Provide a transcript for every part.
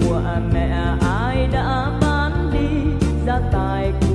của mẹ ai đã bán đi gia tài của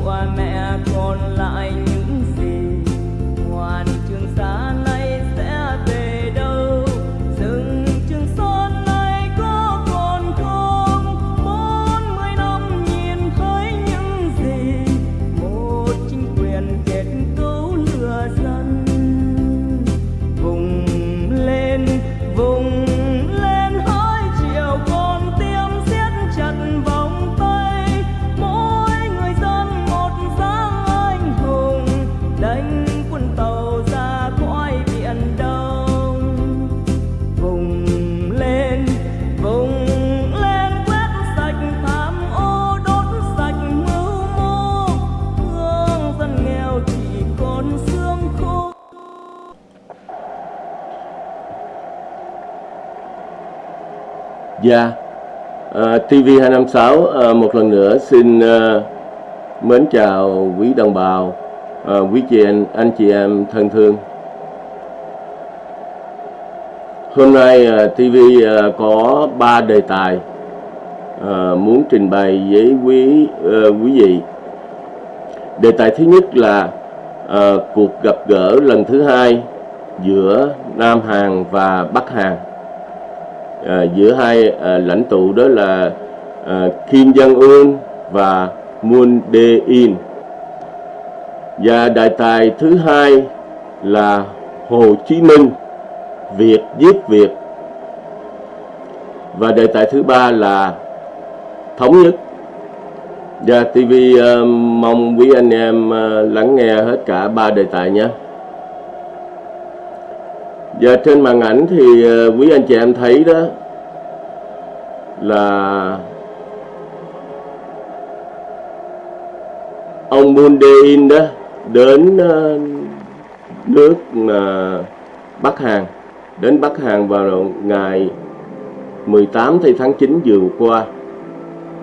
Dạ, à, TV256 uh, à, một lần nữa xin uh, mến chào quý đồng bào, uh, quý chị anh, anh chị em thân thương. Hôm nay uh, TV uh, có ba đề tài uh, muốn trình bày với quý uh, quý vị. Đề tài thứ nhất là uh, cuộc gặp gỡ lần thứ hai giữa Nam Hàn và Bắc Hàn à, giữa hai à, lãnh tụ đó là à, Kim Jong Un và Moon Jae-in. Và đại tài thứ hai là Hồ Chí Minh Việt giết Việt. Và đề tài thứ ba là thống nhất. Và TV uh, mong quý anh em uh, lắng nghe hết cả ba đề tài nhé. Và trên màn ảnh thì ờ, quý anh chị em thấy đó là ông Moon Jae-in đó đến ờ, nước ờ, Bắc Hàn đến Bắc Hàn vào ngày 18 tháng 9 vừa qua.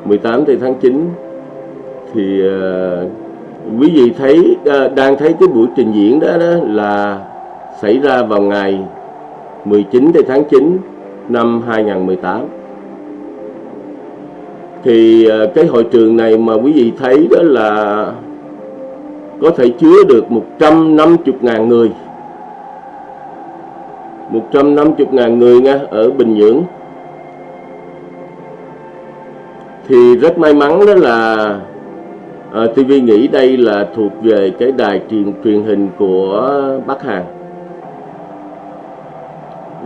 18 tháng 9 thì uh, quý vị thấy uh, đang thấy cái buổi trình diễn đó, đó là xảy ra vào ngày 19 tháng 9 năm 2018 thì ờ, cái hội trường này mà quý vị thấy đó là có thể chứa được 150.000 người. 150.000 người nha ở Bình Nhưỡng. Thì rất may mắn đó là ờ, à, TV nghĩ đây là thuộc về cái đài truyền truyền hình của Bắc Hàn.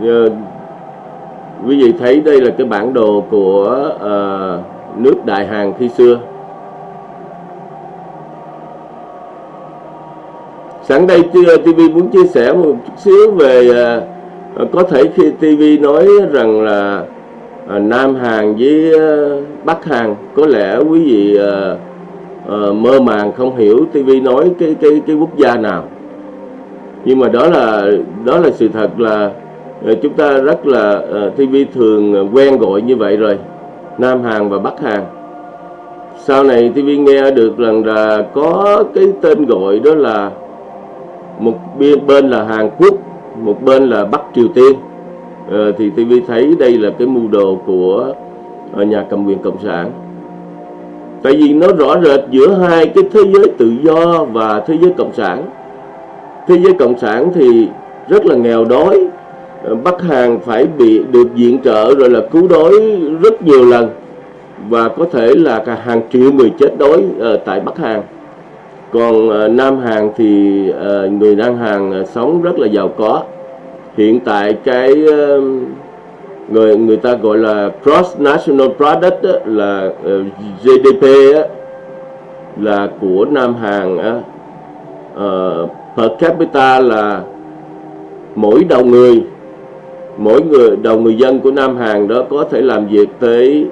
Dạ. quý vị thấy đây là cái bản đồ của uh, nước Đại Hàn khi xưa. Sẵn đây TV muốn chia sẻ một chút xíu về uh, có thể khi TV nói rằng là uh, Nam Hàn với uh, Bắc Hàn có lẽ quý vị uh, uh, mơ màng không hiểu TV nói cái cái cái quốc gia nào. Nhưng mà đó là đó là sự thật là Ờ, chúng ta rất là ờ, TV thường ờ, quen gọi như vậy rồi. Nam Hàn và Bắc Hàn. Sau này TV nghe được rằng là có cái tên gọi đó là một bên bên là Hàn Quốc một bên là Bắc Triều Tiên. À, thì TV thấy đây là cái mưu đồ của nhà cầm quyền cộng sản. Tại vì nó rõ rệt giữa hai cái thế giới tự do và thế giới cộng sản. Thế giới cộng sản thì rất là nghèo đói Bắc Hàn phải bị được viện trợ rồi là cứu đói rất nhiều lần và có thể là cả hàng triệu người chết đói ở tại Bắc Hàn còn uh, Nam Hàn thì uh, người Nam Hàn uh, ờ, sống rất là giàu có. Hiện tại cái uh, người người ta gọi là cross national product đó, là uh, GDP á, là của Nam Hàn uh, per capita là mỗi đầu người mỗi người đầu người dân của Nam Hàn đó có thể làm việc tới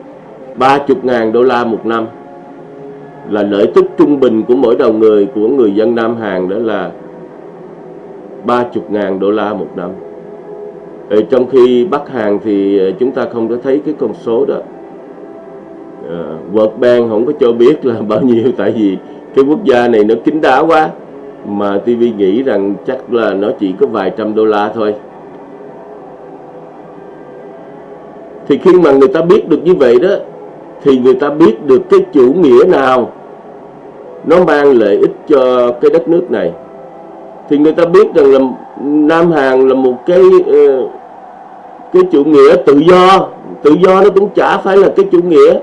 30.000 đô la một năm. Là lợi tức trung bình của mỗi đầu người của người dân Nam Hàn đó là 30.000 đô la một năm. Ở trong khi Bắc Hàn thì ờ, chúng ta không có thấy cái con số đó. À, World Bank không có cho biết là bao nhiêu tại vì cái quốc gia này nó kín đáo quá. Mà TV nghĩ rằng chắc là nó chỉ có vài trăm đô la thôi. Thì khi mà người ta biết được như vậy đó, thì người ta biết được cái chủ nghĩa nào nó mang lợi ích cho cái đất nước này. Thì người ta biết rằng là Nam Hàn là một cái ờ, cái chủ nghĩa tự do. Tự do nó cũng chả phải là cái chủ nghĩa.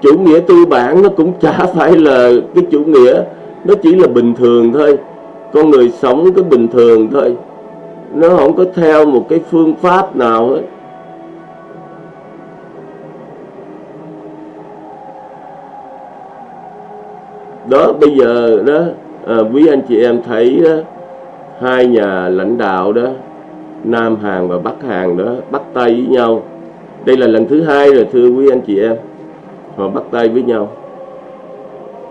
Chủ nghĩa tư bản nó cũng chả phải là cái chủ nghĩa. Nó chỉ là bình thường thôi. Con người sống cái bình thường thôi. Nó không có theo một cái phương pháp nào hết. Đó bây giờ đó à, quý anh chị em thấy đó, hai nhà lãnh đạo đó Nam Hàn và Bắc Hàn đó bắt tay với nhau. Đây là lần thứ hai rồi thưa quý anh chị em. Họ bắt tay với nhau.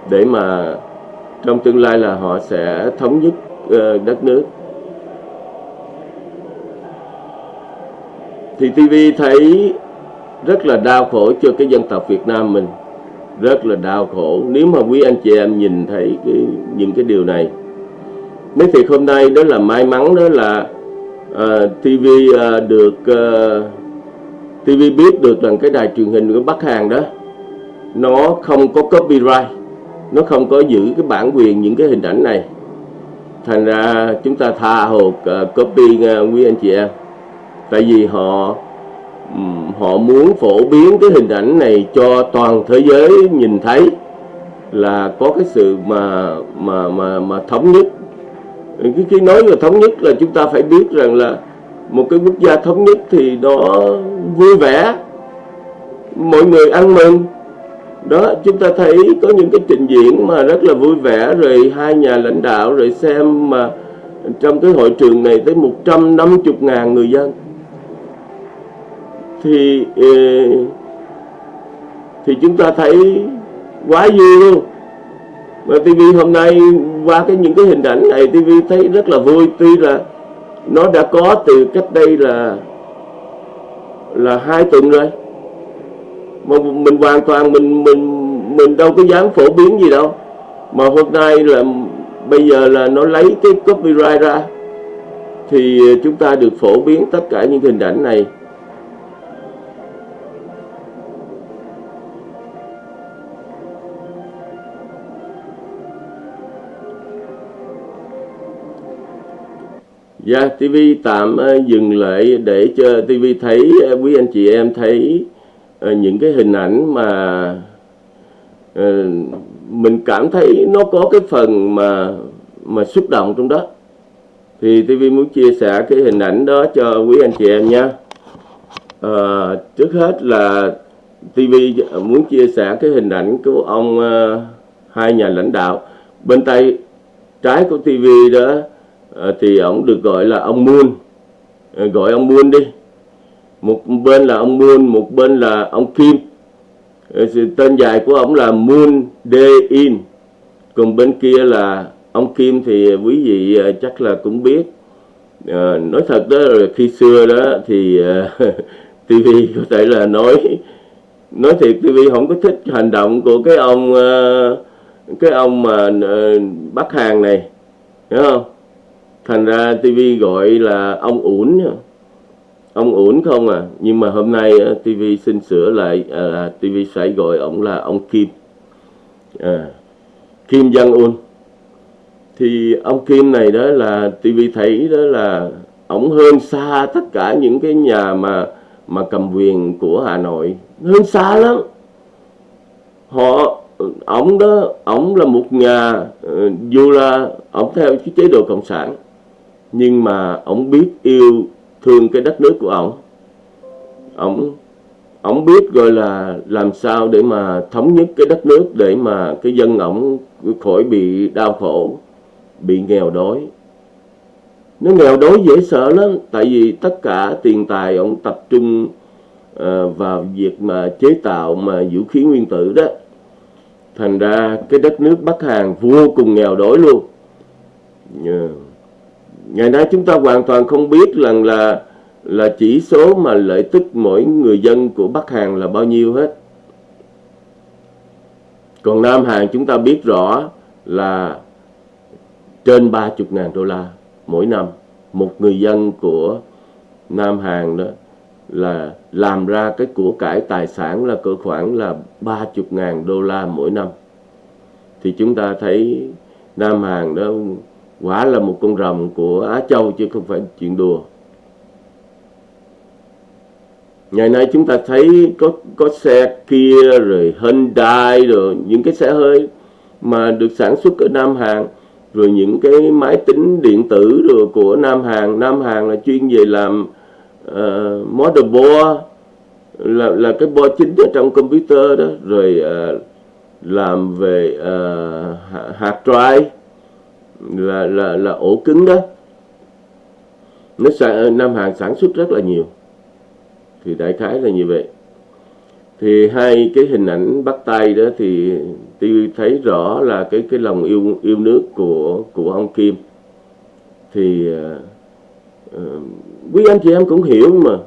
Để mà trong tương lai là họ sẽ thống nhất uh, đất nước. Thì TV thấy rất là đau khổ cho cái dân tộc Việt Nam mình rất là đau khổ. Nếu mà quý anh chị em nhìn thấy cái, những cái điều này. Nói thiệt hôm nay đó là may mắn đó là ờ, uh, TV uh, ờ, được ờ, uh, TV biết được rằng cái đài truyền hình của Bắc Hàn đó nó không có copyright nó không có giữ cái bản quyền những cái hình ảnh này. Thành ra chúng ta tha hồ uh, copy uh, quý anh chị em. Tại vì họ họ muốn phổ biến cái hình ảnh này cho toàn thế giới nhìn thấy là có cái sự mà mà mà mà thống nhất. Cái khi nói là thống nhất là chúng ta phải biết rằng là một cái quốc gia thống nhất thì nó vui vẻ, mọi người ăn mừng. Đó, chúng ta thấy có những cái trình diễn mà rất là vui vẻ, rồi hai nhà lãnh đạo, rồi xem mà trong cái hội trường này tới 150 ngàn người dân thì ờ, thì chúng ta thấy quá vui luôn. Mà TV hôm nay qua cái những cái hình ảnh này TV thấy rất là vui. Tuy là nó đã có từ cách đây là là hai tuần rồi. Mà mình hoàn toàn mình mình mình đâu có dám phổ biến gì đâu. Mà hôm nay là, bây giờ là nó lấy cái copyright ra, thì ờ, chúng ta được phổ biến tất cả những hình ảnh này. Dạ, yeah, TV tạm uh, dừng lại để cho TV thấy uh, quý anh chị em thấy uh, những cái hình ảnh mà uh, mình cảm thấy nó có cái phần mà mà xúc động trong đó. Thì TV muốn chia sẻ cái hình ảnh đó cho quý anh chị em nha. Uh, trước hết là TV muốn chia sẻ cái hình ảnh của ông uh, hai nhà lãnh đạo bên tay trái của TV đó Ờ, thì ông được gọi là ông Moon. À, gọi ông Moon đi. Một bên là ông Moon một bên là ông Kim. À, tên dài của ông là Moon Dae In còn bên kia là ông Kim thì quý vị à, chắc là cũng biết. À, nói thật đó là khi xưa đó thì à, TV có thể là nói nói thiệt TV không có thích hành động của cái ông cái ông mà Bắc Hàn này hiểu không? Thành ra tivi gọi là ông ủn ông ủn không à? Nhưng mà hôm nay ờ, TV xin sửa lại ờ, à, TV sẽ gọi ông là ông Kim. À, Kim Jong Un. Thì ông Kim này đó là TV thấy đó là ông hơn xa tất cả những cái nhà mà mà cầm quyền của Hà Nội. Hơn xa lắm. Họ ông đó ông là một nhà ờ, dù là ông theo cái chế độ cộng sản nhưng mà ông biết yêu thương cái đất nước của ông. Ông ông biết gọi là làm sao để mà thống nhất cái đất nước để mà cái dân ổng khỏi bị đau khổ bị nghèo đói. Nó nghèo đói dễ sợ lắm tại vì tất cả tiền tài ông tập trung uh, vào việc mà chế tạo mà vũ khí nguyên tử đó. Thành ra cái đất nước bắc hàn vô cùng nghèo đói luôn. Yeah ngày nay chúng ta hoàn toàn không biết rằng là là chỉ số mà lợi tức mỗi người dân của Bắc Hàn là bao nhiêu hết. Còn Nam Hàn chúng ta biết rõ là trên 30 ngàn đô la mỗi năm. Một người dân của Nam Hàn đó là làm ra cái của cải tài sản là cỡ khoảng là 30 ngàn đô la mỗi năm thì chúng ta thấy Nam Hàn đó quả là một con rồng của Á Châu chứ không phải chuyện đùa. Ngày nay chúng ta thấy có có xe kia rồi Hyundai rồi những cái xe hơi mà được sản xuất ở Nam Hàn rồi những cái máy tính điện tử rồi của Nam Hàn. Nam Hàn là chuyên về làm ờ, uh, motherboard là là cái board chính ở trong computer đó rồi uh, làm về uh, hard drive là là là ổ cứng đó. Nó ờ, Nam Hàn sản xuất rất là nhiều. Thì đại khái là như vậy. Thì hai cái hình ảnh bắt tay đó thì tôi thấy rõ là cái cái lòng yêu yêu nước của của ông Kim. Thì uh, quý anh chị em cũng hiểu mà.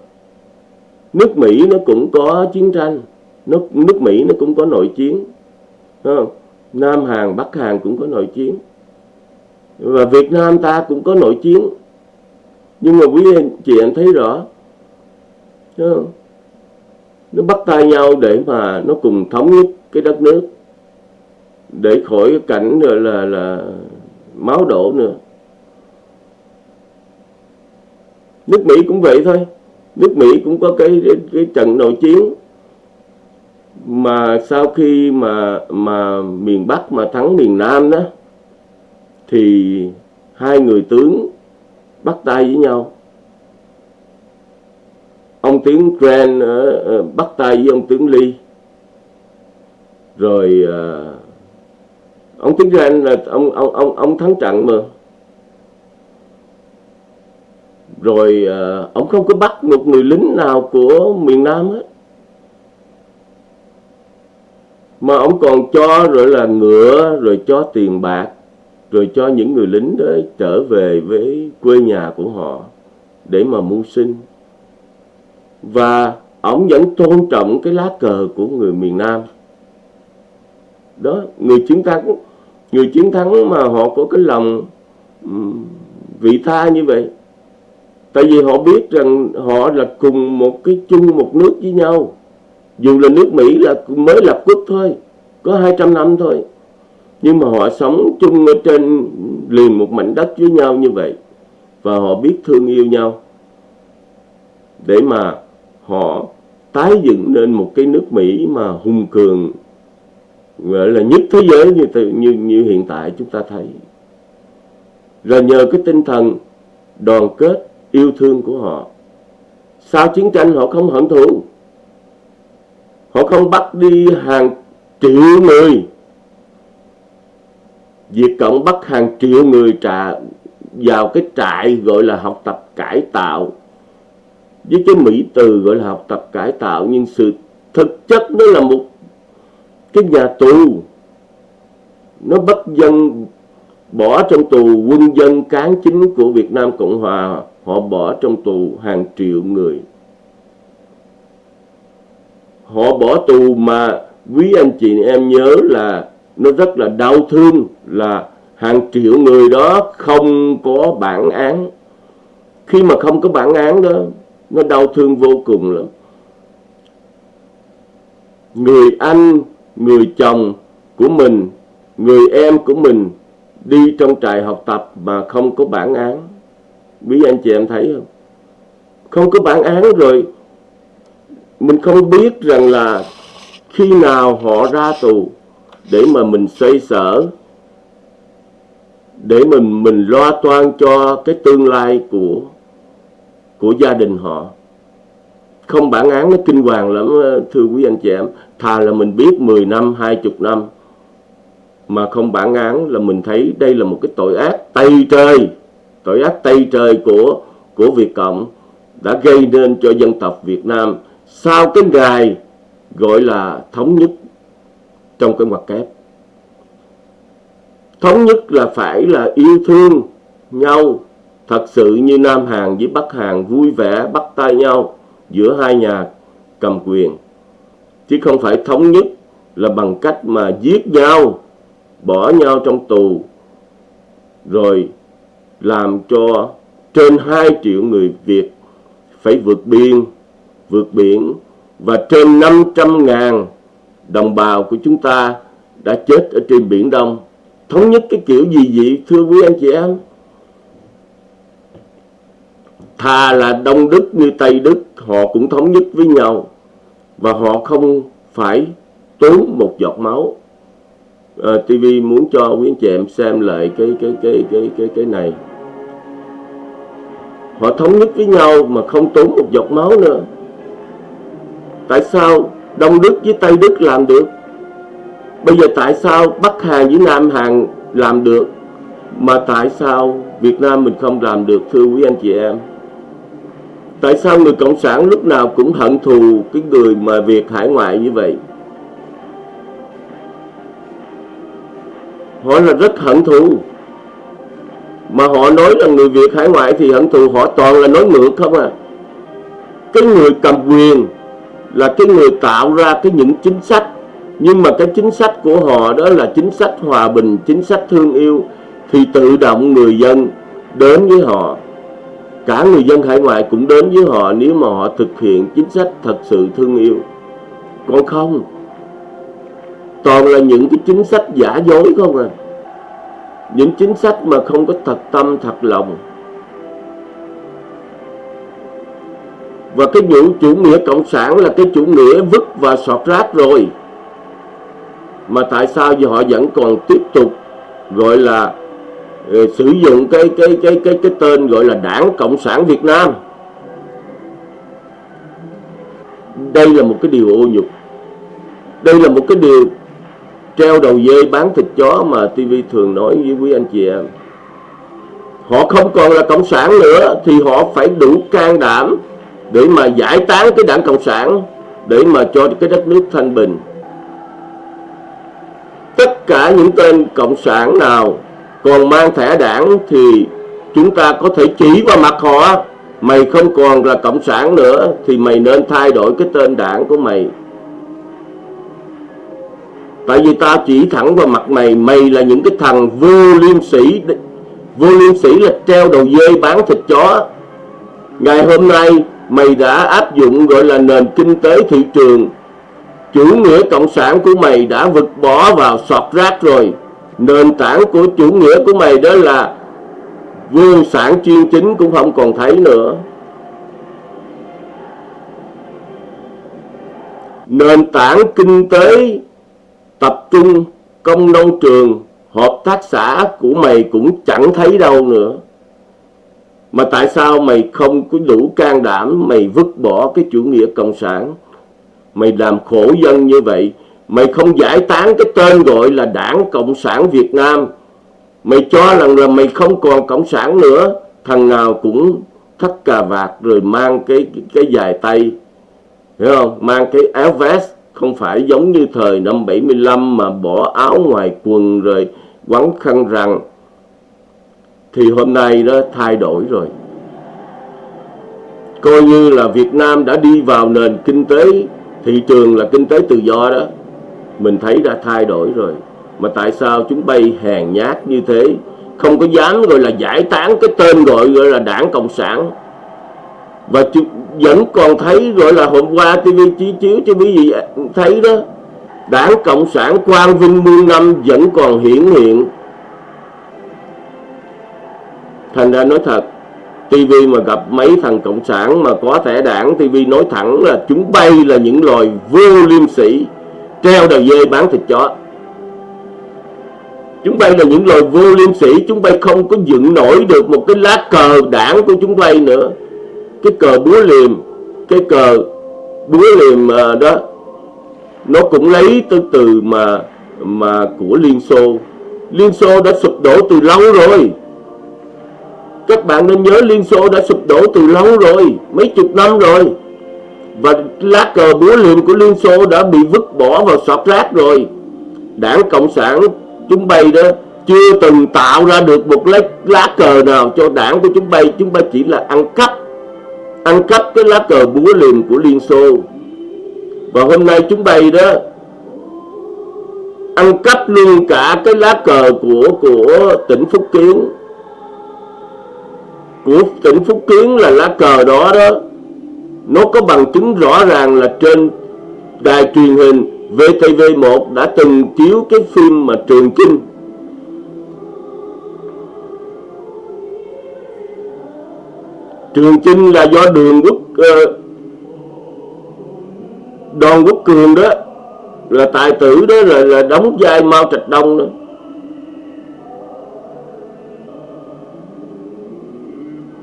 Nước Mỹ nó cũng có chiến tranh. Nước nước Mỹ nó cũng có nội chiến. Không? Nam Hàn Bắc Hàn cũng có nội chiến và Việt Nam ta cũng có nội chiến. Nhưng mà quý anh chị em thấy rõ không? nó bắt tay nhau để mà nó cùng thống nhất cái đất nước. Để khỏi cái cảnh rồi là là máu đổ nữa. Nước Mỹ cũng vậy thôi. Nước Mỹ cũng có cái cái, cái trận nội chiến mà sau khi mà mà miền Bắc mà thắng miền Nam đó thì hai người tướng bắt tay với nhau. Ông tướng Grant uh, bắt tay với ông tướng Lee. Rồi uh, ông tướng Grant là ông ông ông ông thắng trận mà. Rồi uh, ông không có bắt một người lính nào của miền Nam hết. Mà ông còn cho rồi là ngựa rồi cho tiền bạc rồi cho những người lính đó trở về với quê nhà của họ để mà mưu sinh. Và ông vẫn tôn trọng cái lá cờ của người miền Nam. Đó, người chiến thắng, người chiến thắng mà họ có cái lòng vị tha như vậy. Tại vì họ biết rằng họ là cùng một cái chung một nước với nhau. Dù là nước Mỹ là mới lập quốc thôi, có 200 năm thôi nhưng mà họ sống chung ở trên liền một mảnh đất với nhau như vậy, và họ biết thương yêu nhau. Để mà họ tái dựng nên một cái nước Mỹ mà hùng cường, gọi là nhất thế giới như như như hiện tại chúng ta thấy. Rồi nhờ cái tinh thần đoàn kết, yêu thương của họ, sau chiến tranh họ không hận thù. Họ không bắt đi hàng triệu người Việt Cộng bắt hàng triệu người trả vào cái trại gọi là học tập cải tạo. Với cái mỹ từ gọi là học tập cải tạo, nhưng sự thực chất nó là một cái nhà tù. Nó bắt dân bỏ trong tù, quân dân cán chính của Việt Nam Cộng Hòa, họ bỏ trong tù hàng triệu người. Họ bỏ tù mà quý anh chị em nhớ là nó rất là đau thương là hàng triệu người đó không có bản án. Khi mà không có bản án đó, nó đau thương vô cùng lắm. Người anh, người chồng của mình, người em của mình đi trong trại học tập mà không có bản án. Quý anh chị em thấy không? Không có bản án rồi, mình không biết rằng là khi nào họ ra tù để mà mình xoay sở, để mình mình lo toan cho cái tương lai của của gia đình họ. Không bản án nó kinh hoàng lắm, thưa quý anh chị em. Thà là mình biết 10 năm 20 năm, mà không bản án là mình thấy đây là một cái tội ác tây trời, tội ác tây trời của của Việt Cộng đã gây nên cho dân tộc Việt Nam sau cái ngày gọi là thống nhất trong cái ngoặc kép. Thống nhất là phải là yêu thương nhau, thật sự như Nam Hàn với Bắc Hàn vui vẻ bắt tay nhau giữa hai nhà cầm quyền. Chứ không phải thống nhất là bằng cách mà giết nhau, bỏ nhau trong tù, rồi làm cho trên 2 triệu người Việt phải vượt biên, vượt biển và trên 500 ngàn đồng bào của chúng ta đã chết ở trên Biển Đông. Thống nhất cái kiểu gì vậy thưa quý anh chị em? Thà là Đông Đức như Tây Đức họ cũng thống nhất với nhau và họ không phải tốn một giọt máu. Ờ, à, TV muốn cho quý anh chị em xem lại cái cái cái cái cái cái này. Họ thống nhất với nhau mà không tốn một giọt máu nữa. Tại sao Đông Đức với Tây Đức làm được? Bây giờ tại sao Bắc Hàn với Nam Hàn làm được, mà tại sao Việt Nam mình không làm được, thưa quý anh chị em? Tại sao người Cộng sản lúc nào cũng hận thù cái người mà Việt hải ngoại như vậy? Họ là rất hận thù. Mà họ nói là người Việt hải ngoại thì hận thù, họ toàn là nói ngược không à. Cái người cầm quyền là cái người tạo ra cái những chính sách. Nhưng mà cái chính sách của họ đó là chính sách hòa bình, chính sách thương yêu, thì tự động người dân đến với họ. Cả người dân hải ngoại cũng đến với họ nếu mà họ thực hiện chính sách thật sự thương yêu. Còn không, toàn là những cái chính sách giả dối không à. Những chính sách mà không có thật tâm, thật lòng. Và cái vụ chủ nghĩa cộng sản là cái chủ nghĩa vứt và sọt rác rồi. Mà tại sao giờ họ vẫn còn tiếp tục gọi là uh, sử dụng cái cái cái cái cái tên gọi là Đảng Cộng sản Việt Nam? Đây là một cái điều ô nhục. Đây là một cái điều treo đầu dê bán thịt chó mà TV thường nói với quý anh chị em. Họ không còn là cộng sản nữa thì họ phải đủ can đảm để mà giải tán cái đảng cộng sản, để mà cho cái đất nước thanh bình. Tất cả những tên cộng sản nào còn mang thẻ đảng thì chúng ta có thể chỉ vào mặt họ. Mày không còn là cộng sản nữa thì mày nên thay đổi cái tên đảng của mày. Tại vì ta chỉ thẳng vào mặt mày mày là những cái thằng vô liêm sĩ vô liêm sĩ là treo đầu dê bán thịt chó. Ngày hôm nay mày đã áp dụng gọi là nền kinh tế thị trường. Chủ nghĩa cộng sản của mày đã vượt bỏ vào sọt rác rồi. Nền tảng của chủ nghĩa của mày đó là vô sản chuyên chính cũng không còn thấy nữa. Nền tảng kinh tế tập trung, công nông trường, hợp tác xã của mày cũng chẳng thấy đâu nữa mà tại sao mày không có đủ can đảm mày vứt bỏ cái chủ nghĩa cộng sản? Mày làm khổ dân như vậy Mày không giải tán cái tên gọi là đảng Cộng sản Việt Nam. Mày cho rằng là mày không còn Cộng sản nữa Thằng nào cũng thắt cà vạt rồi mang cái cái, cái dài tay. Hiểu không? Mang cái áo vest Không phải giống như thời năm 75 mà bỏ áo ngoài quần rồi quấn khăn rằng thì hôm nay đó thay đổi rồi. Coi như là Việt Nam đã đi vào nền kinh tế, thị trường là kinh tế tự do đó. Mình thấy đã thay đổi rồi. Mà tại sao chúng bay hèn nhát như thế? Không có dám gọi là giải tán cái tên gọi gọi là đảng cộng sản. Và vẫn còn thấy gọi là hôm qua TV chiếu chiếu cho quý vị thấy đó. Đảng cộng sản quang vinh muôn năm vẫn còn hiển hiện thành ra nói thật TV mà gặp mấy thằng cộng sản mà có thẻ đảng TV nói thẳng là chúng bay là những loài vô liêm sĩ treo đầu dê bán thịt chó. Chúng bay là những loài vô liêm sĩ chúng bay không có dựng nổi được một cái lá cờ đảng của chúng bay nữa. Cái cờ búa liềm, cái cờ búa liềm à, đó, nó cũng lấy từ từ mà mà của Liên Xô. Liên Xô đã sụp đổ từ lâu rồi các bạn nên nhớ Liên Xô đã sụp đổ từ lâu rồi Mấy chục năm rồi. Và lá cờ búa liềm của Liên Xô đã bị vứt bỏ vào sọt rác rồi. Đảng Cộng sản chúng bay đó Chưa từng tạo ra được một lá, lá cờ nào cho đảng của chúng bay. Chúng bay chỉ là ăn cắp Ăn cắp cái lá cờ búa liềm của Liên Xô. Và hôm nay chúng bay đó Ăn cắp luôn cả cái lá cờ của của tỉnh Phúc Kiến của tỉnh Phúc Kiến là lá cờ đó đó. Nó có bằng chứng rõ ràng là trên đài truyền hình VTV1 đã từng chiếu cái phim mà Trường Chinh. Trường Chinh là do đường quốc uh, Đoàn Quốc Cường đó là tài tử đó là, là đóng vai Mao Trạch Đông đó.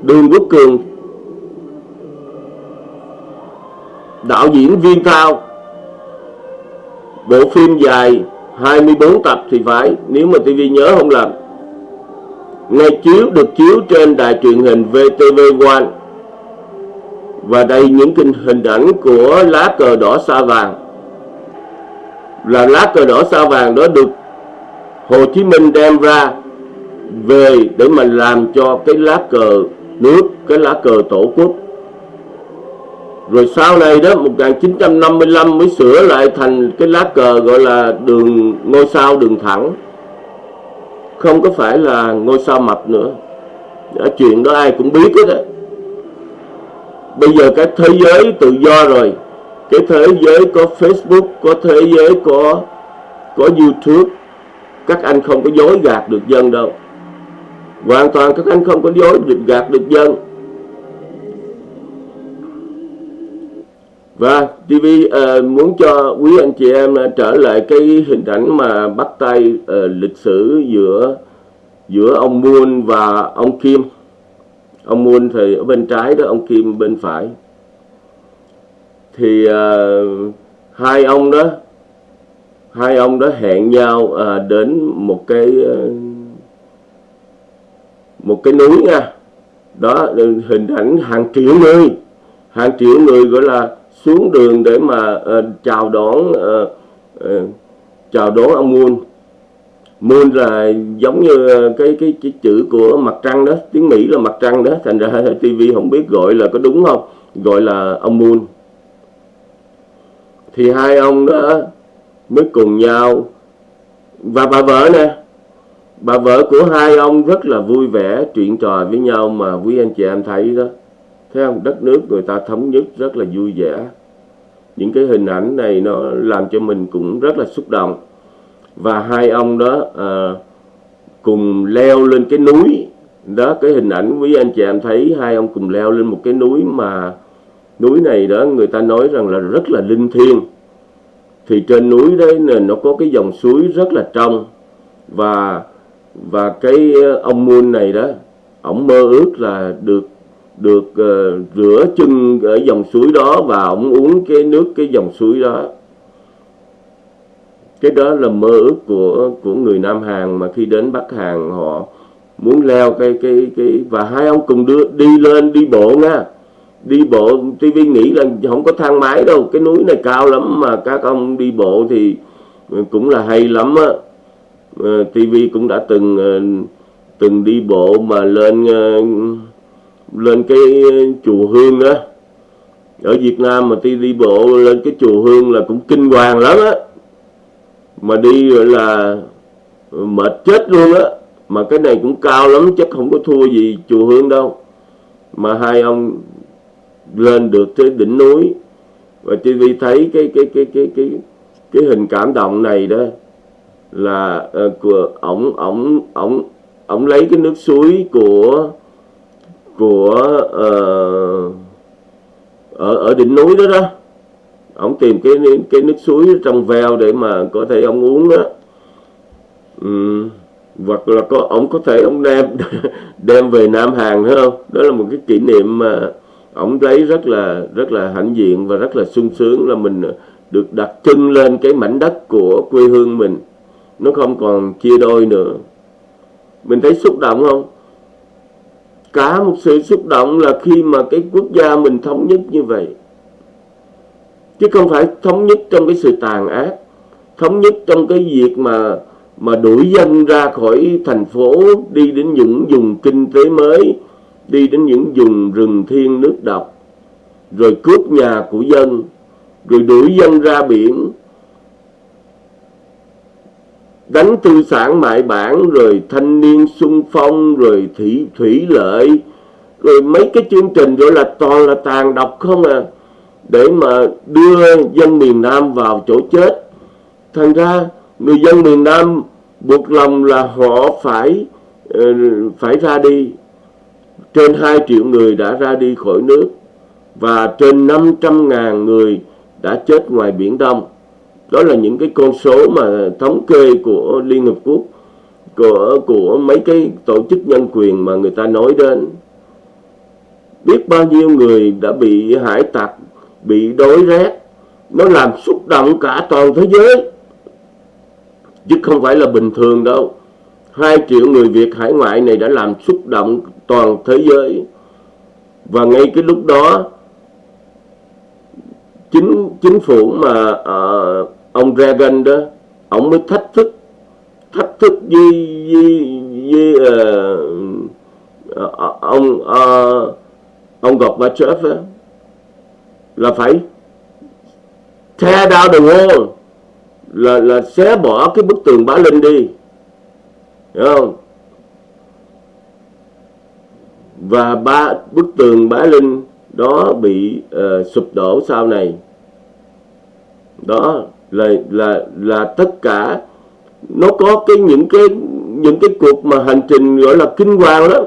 Đường Quốc Cường. Đạo diễn viên cao. Bộ phim dài 24 tập thì phải, nếu mà TV nhớ không làm ngay chiếu, được chiếu trên đài truyền hình VTV1 và đây những kinh hình ảnh của lá cờ đỏ sao vàng. Là lá cờ đỏ sao vàng đó được Hồ Chí Minh đem ra về để mà làm cho cái lá cờ nước cái lá cờ tổ quốc. Rồi sau này đó 1955 mới sửa lại thành cái lá cờ gọi là đường ngôi sao đường thẳng. Không có phải là ngôi sao mập nữa. Đó, chuyện đó ai cũng biết hết á. Bây giờ cái thế giới tự do rồi. Cái thế giới có Facebook có thế giới có có YouTube. Các anh không có dối gạt được dân đâu hoàn toàn các anh không có dối được gạt được dân. Và TV uh, ờ, muốn cho quý anh chị em uh, trở lại cái hình ảnh mà bắt tay uh, lịch sử giữa giữa ông Moon và ông Kim. Ông Moon thì ở bên trái đó ông Kim bên phải. Thì uh, hai ông đó hai ông đó hẹn nhau uh, đến một cái uh, một cái núi nha. Đó hình ảnh hàng triệu người. Hàng triệu người gọi là xuống đường để mà uh, chào đón uh, uh, chào đón ông Moon. Moon là giống như cái cái cái chữ của mặt trăng đó tiếng Mỹ là mặt trăng đó. Thành ra TV không biết gọi là có đúng không? Gọi là ông Moon. Thì hai ông đó mới cùng nhau và bà vợ nè bà vợ của hai ông rất là vui vẻ chuyện trò với nhau mà quý anh chị em thấy đó. Thấy không? Đất nước người ta thống nhất rất là vui vẻ. Những cái hình ảnh này nó làm cho mình cũng rất là xúc động. Và hai ông đó à, cùng leo lên cái núi. Đó cái hình ảnh quý anh chị em thấy hai ông cùng leo lên một cái núi mà núi này đó người ta nói rằng là rất là linh thiêng. Thì trên núi đấy nó có cái dòng suối rất là trong. Và và cái ờ, ông Moon này đó ổng mơ ước là được được uh, rửa chân ở dòng suối đó và ổng uống cái nước cái dòng suối đó. Cái đó là mơ ước của của người Nam Hàn mà khi đến Bắc Hàn họ muốn leo cái cái cái và hai ông cùng đưa đi lên đi bộ nha. Đi bộ TV nghĩ là không có thang máy đâu cái núi này cao lắm mà các ông đi bộ thì cũng là hay lắm á. Ờ, TV cũng đã từng ờ, từng đi bộ mà lên ờ, lên cái chùa Hương á. Ở Việt Nam mà đi đi bộ lên cái chùa Hương là cũng kinh hoàng lắm á. Mà đi gọi là mệt chết luôn á. Mà cái này cũng cao lắm, chắc không có thua gì chùa Hương đâu. Mà hai ông lên được tới đỉnh núi. Và TV thấy cái cái cái cái cái cái hình cảm động này đó là uh, của ổng ổng ổng ổng lấy cái nước suối của của uh, ở ở đỉnh núi đó đó. Ông tìm cái cái nước suối trong veo để mà có thể ông uống đó. Uhm, hoặc là có ông có thể ông đem đem về Nam Hàn phải không? Đó là một cái kỷ niệm mà ông lấy rất là rất là hãnh diện và rất là sung sướng là mình được đặt chân lên cái mảnh đất của quê hương mình nó không còn chia đôi nữa. Mình thấy xúc động không? Cả một sự xúc động là khi mà cái quốc gia mình thống nhất như vậy. Chứ không phải thống nhất trong cái sự tàn ác, thống nhất trong cái việc mà mà đuổi dân ra khỏi thành phố, đi đến những vùng kinh tế mới, đi đến những vùng rừng thiên nước độc, rồi cướp nhà của dân, rồi đuổi dân ra biển đánh tư sản mại bản, rồi thanh niên sung phong, rồi thủy thủy lợi, rồi mấy cái chương trình gọi là toàn là tàn độc không à. Để mà đưa dân miền Nam vào chỗ chết. Thành ra, người dân miền Nam buộc lòng là họ phải ờ, phải ra đi. Trên 2 triệu người đã ra đi khỏi nước, và trên 500 ngàn người đã chết ngoài Biển Đông đó là những cái con số mà thống kê của Liên Hợp Quốc của của mấy cái tổ chức nhân quyền mà người ta nói đến. Biết bao nhiêu người đã bị hải tặc bị đói rét nó làm xúc động cả toàn thế giới. Chứ không phải là bình thường đâu. Hai triệu người Việt hải ngoại này đã làm xúc động toàn thế giới. Và ngay cái lúc đó chính chính phủ mà uh, ông Reagan đó ông mới thách thức thách thức với với, với uh, ông uh, ông Gorbachev đó, là phải tear down the wall là là xé bỏ cái bức tường Bá Linh đi. Hiểu không? Và ba bức tường Bá Linh đó bị uh, sụp đổ sau này. Đó là là là tất cả, nó có cái những cái những cái cuộc mà hành trình gọi là kinh hoàng đó.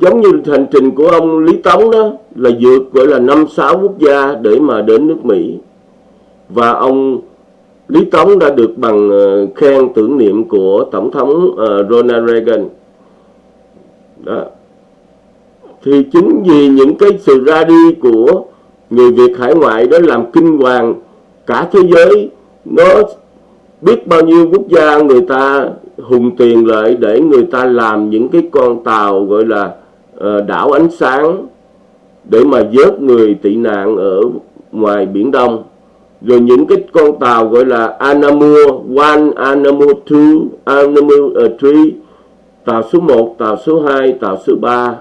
Giống như hành trình của ông Lý Tống đó, là vượt gọi là năm, sáu quốc gia để mà đến nước Mỹ. Và ông Lý Tống đã được bằng ờ, khen tưởng niệm của tổng thống ờ, Ronald Reagan. Đó. Thì chính vì những cái sự ra đi của người Việt hải ngoại đó làm kinh hoàng cả thế giới. Nó biết bao nhiêu quốc gia người ta hùng tiền lại để người ta làm những cái con tàu gọi là uh, đảo ánh sáng để mà vớt người tị nạn ở ngoài biển Đông. Rồi những cái con tàu gọi là Anamur 1, Anamur 2, Anamur ờ, 3 tàu số 1, tàu số 2, tàu số 3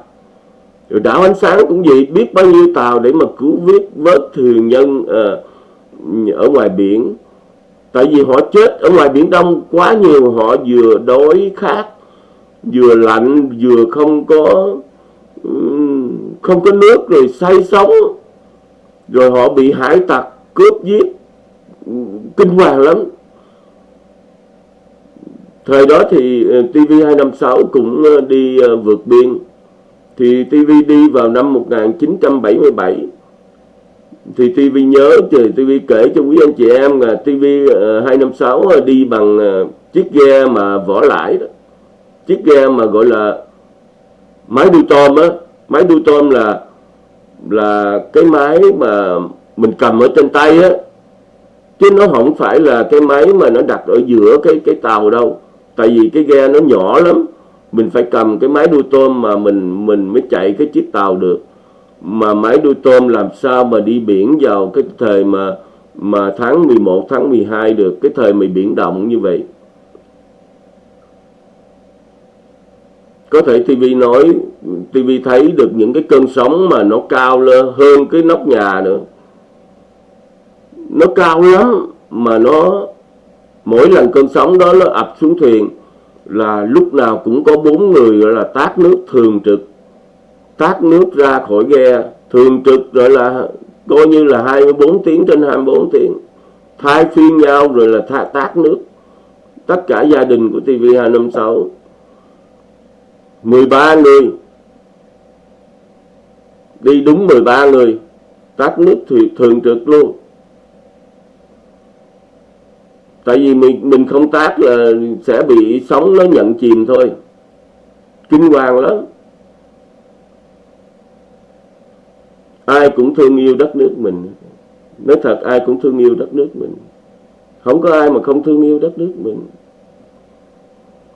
rồi đảo ánh sáng cũng vậy biết bao nhiêu tàu để mà cứu vớt vớt thuyền nhân uh, ở ngoài biển. Tại vì họ chết ở ngoài biển đông quá nhiều họ vừa đói khát vừa lạnh vừa không có không có nước rồi say sóng, rồi họ bị hải tặc cướp giết kinh hoàng lắm. Thời đó thì ờ, TV256 cũng ờ, đi vượt biên thì TV đi vào năm 1977 thì TV nhớ thì TV kể cho quý anh chị em là TV uh, 256 đi bằng uh, chiếc ghe mà vỏ lãi đó. Chiếc ghe mà gọi là máy đu tôm á. Máy đu tôm là là cái máy mà mình cầm ở trên tay á. Chứ nó không phải là cái máy mà nó đặt ở giữa cái cái tàu đâu. Tại vì cái ghe nó nhỏ lắm mình phải cầm cái máy đuôi tôm mà mình mình mới chạy cái chiếc tàu được. Mà máy đuôi tôm làm sao mà đi biển vào cái thời mà mà tháng 11 tháng 12 được, cái thời mà biển động như vậy? Có thể TV nói TV thấy được những cái cơn sóng mà nó cao lên hơn cái nóc nhà nữa. Nó cao lắm mà nó, mỗi lần cơn sóng đó nó ập xuống thuyền là lúc nào cũng có bốn người gọi là tác nước thường trực. Tác nước ra khỏi ghe thường trực gọi là coi như là 24 tiếng trên 24 tiếng. Thay phiên nhau rồi là tha, tác nước. Tất cả gia đình của TV256 13 người. Đi đúng 13 người. Tác nước thì thường trực luôn tại vì mình mình không tác là sẽ bị sóng nó nhận chìm thôi. Kinh hoàng lắm. Ai cũng thương yêu đất nước mình. Nói thật, ai cũng thương yêu đất nước mình. Không có ai mà không thương yêu đất nước mình.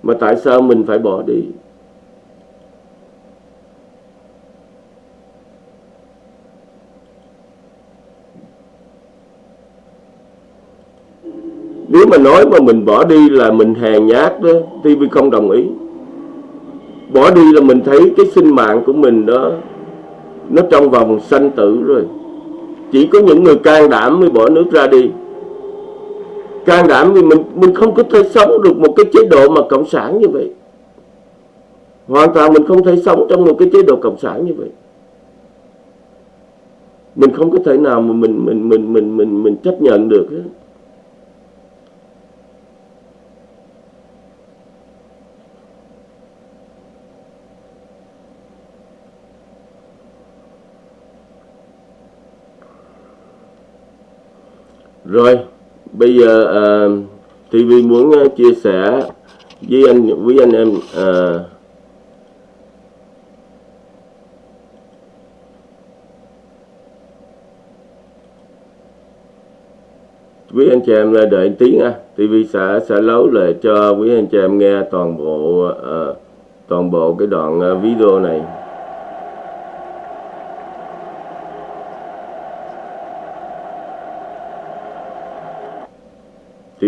Mà tại sao mình phải bỏ đi? Nếu mà nói mà mình bỏ đi là mình hèn nhát đó TV không đồng ý. Bỏ đi là mình thấy cái sinh mạng của mình đó, nó trong vòng sanh tử rồi. Chỉ có những người can đảm mới bỏ nước ra đi. Can đảm vì mình mình không có thể sống được một cái chế độ mà cộng sản như vậy. Hoàn toàn mình không thể sống trong một cái chế độ cộng sản như vậy. Mình không có thể nào mà mình mình mình mình mình mình chấp nhận được hết. Rồi, bây giờ ờ, uh, TV muốn uh, chia sẻ với anh với anh em ờ, uh, quý anh chị em đợi tí nha. TV sẽ sẽ lấu lại cho quý anh chị em nghe toàn bộ uh, toàn bộ cái đoạn uh, video này.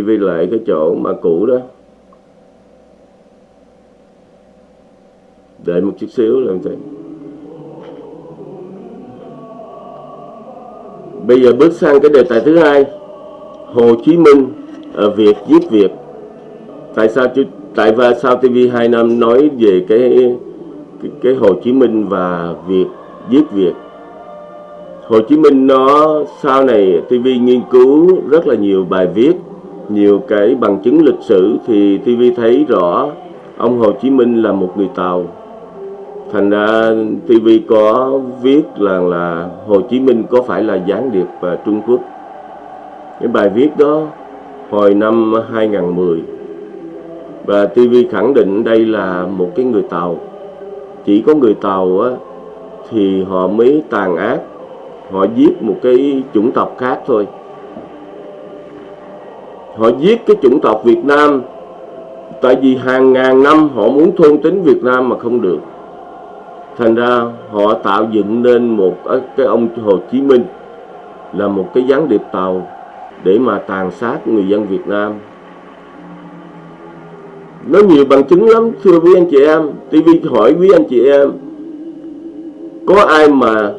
TV lại cái chỗ mà cũ đó. Đợi một chút xíu làm thế bây giờ bước sang cái đề tài thứ hai. Hồ Chí Minh ở Việt giết Việt. Tại sao tại và sao TV 2 năm nói về cái cái, cái Hồ Chí Minh và Việt giết Việt? Hồ Chí Minh nó sau này TV nghiên cứu rất là nhiều bài viết nhiều cái bằng chứng lịch sử thì TV thấy rõ ông Hồ Chí Minh là một người Tàu. Thành ra TV có viết là là Hồ Chí Minh có phải là gián điệp à, Trung Quốc. Cái bài viết đó hồi năm 2010 và TV khẳng định đây là một cái người Tàu. Chỉ có người Tàu á, thì họ mới tàn ác họ giết một cái chủng tộc khác thôi họ giết cái chủng tộc Việt Nam. Tại vì hàng ngàn năm họ muốn thôn tính Việt Nam mà không được. Thành ra họ tạo dựng nên một cái ông Hồ Chí Minh là một cái gián điệp tàu để mà tàn sát người dân Việt Nam. Nó nhiều bằng chứng lắm, thưa quý anh chị em. TV hỏi quý anh chị em, có ai mà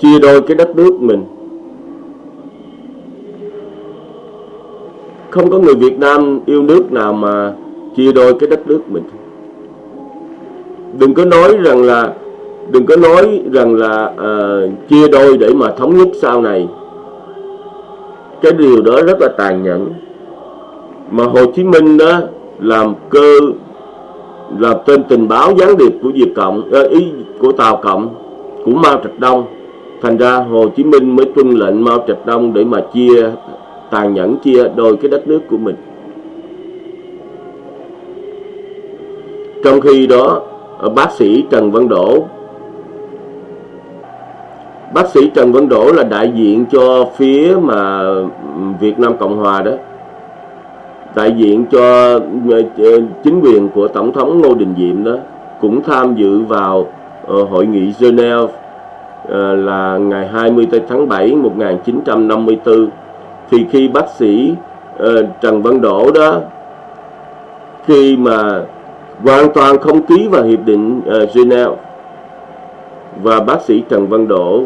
chia đôi cái đất nước mình? Không có người Việt Nam yêu nước nào mà chia đôi cái đất nước mình. Đừng có nói rằng là đừng có nói rằng là uh, chia đôi để mà thống nhất sau này. Cái điều đó rất là tàn nhẫn. Mà Hồ Chí Minh đó làm cơ là tên tình báo gián điệp của Việt Cộng uh, ý của Tàu Cộng của Mao Trạch Đông. Thành ra Hồ Chí Minh mới tuân lệnh Mao Trạch Đông để mà chia tàn nhẫn chia đôi cái đất nước của mình. Trong khi đó bác sĩ Trần Văn Đỗ, bác sĩ Trần Văn Đỗ là đại diện cho phía mà Việt Nam Cộng Hòa đó, đại diện cho ờ, ờ, chính quyền của Tổng thống Ngô Đình Diệm đó, cũng tham dự vào ờ, hội nghị Geneva là ngày 20 tháng 7 1954 thì khi bác sĩ uh, Trần Văn Đỗ đó khi mà hoàn toàn không ký vào hiệp định uh, Geneva và bác sĩ Trần Văn Đỗ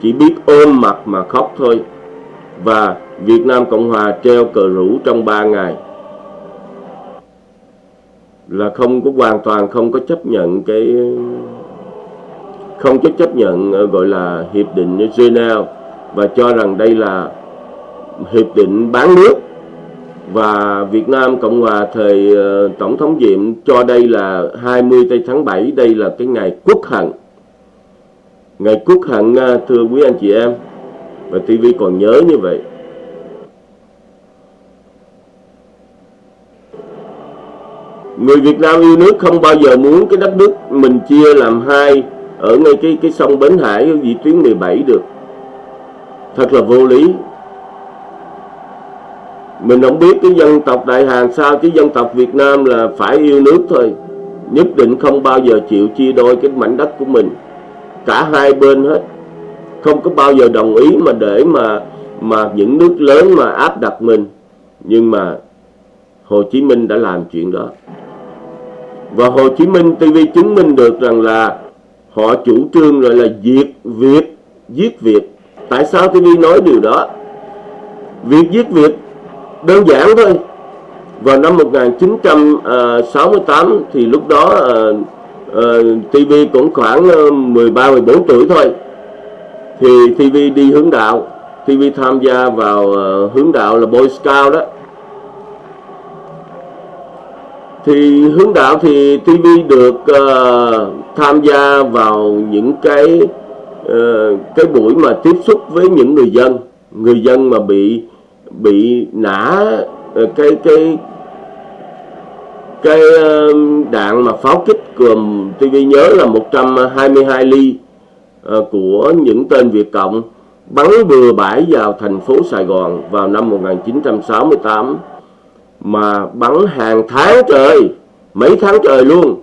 chỉ biết ôm mặt mà khóc thôi và Việt Nam Cộng Hòa treo cờ rủ trong 3 ngày là không có hoàn toàn không có chấp nhận cái không có chấp nhận ờ, gọi là hiệp định Geneva và cho rằng đây là hiệp định bán nước. Và Việt Nam Cộng Hòa thời ờ, Tổng thống Diệm cho đây là 20 tây tháng 7 đây là cái ngày quốc hận. Ngày quốc hận ờ, thưa quý anh chị em. Và TV còn nhớ như vậy. Người Việt Nam yêu nước không bao giờ muốn cái đất nước mình chia làm hai ở ngay cái cái sông Bến Hải vị tuyến 17 được. Thật là vô lý mình không biết cái dân tộc Đại Hàn sao, chứ dân tộc Việt Nam là phải yêu nước thôi. Nhất định không bao giờ chịu chia đôi cái mảnh đất của mình. Cả hai bên hết. Không có bao giờ đồng ý mà để mà mà những nước lớn mà áp đặt mình. Nhưng mà Hồ Chí Minh đã làm chuyện đó. Và Hồ Chí Minh TV chứng minh được rằng là họ chủ trương rồi là diệt Việt, giết Việt. Tại sao TV nói điều đó? Việc giết Việt đơn giản thôi. Vào năm 1968 à, thì lúc đó à, à, uh, uh, TV cũng khoảng 13 14 tuổi thôi. Thì TV đi hướng đạo TV tham gia vào uh, hướng đạo là Boy Scout đó. Thì hướng đạo thì TV được uh, tham gia vào những cái uh, cái buổi mà tiếp xúc với những người dân người dân mà bị bị nã ờ, cái cái cái ờ, đạn mà pháo kích cường TV nhớ là 122 ly ờ, của những tên Việt Cộng bắn bừa bãi vào thành phố Sài Gòn vào năm 1968 mà bắn hàng tháng trời mấy tháng trời luôn.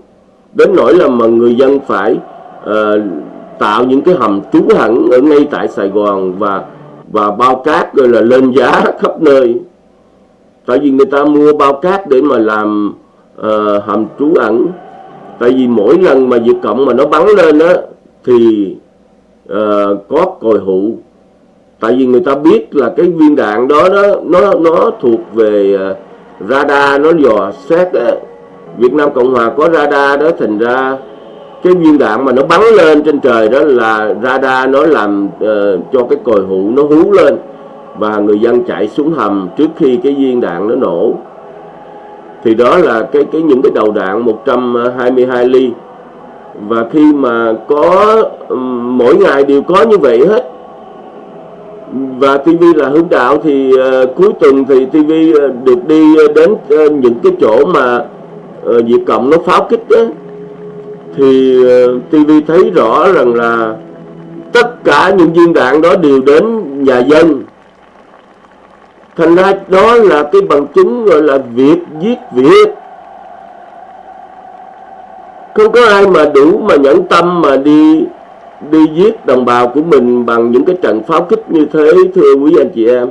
Đến nỗi là mà người dân phải uh, tạo những cái hầm trú hẳn ở ngay tại Sài Gòn và và bao cát rồi là lên giá khắp nơi. Tại vì người ta mua bao cát để mà làm uh, hầm trú ẩn. Tại vì mỗi lần mà Việt Cộng mà nó bắn lên á thì uh, có còi hụ. Tại vì người ta biết là cái viên đạn đó đó nó nó thuộc về uh, radar nó dò xét á. Việt Nam Cộng Hòa có radar đó thành ra cái viên đạn mà nó bắn lên trên trời đó là radar nó làm uh, cho cái còi hụ nó hú lên và người dân chạy xuống hầm trước khi cái viên đạn nó nổ. Thì đó là cái cái những cái đầu đạn 122 ly. Và khi mà có um, mỗi ngày đều có như vậy hết. Và TV là hướng đạo thì uh, cuối tuần thì TV uh, ờ, được đi đến uh, những cái chỗ mà uh, Việt Cộng nó pháo kích đó thì ờ, TV thấy rõ rằng là tất cả những viên đạn đó đều đến nhà dân. Thành ra đó là cái bằng chứng gọi là việc giết việc không có ai mà đủ mà nhẫn tâm mà đi đi giết đồng bào của mình bằng những cái trận pháo kích như thế, thưa quý anh chị em.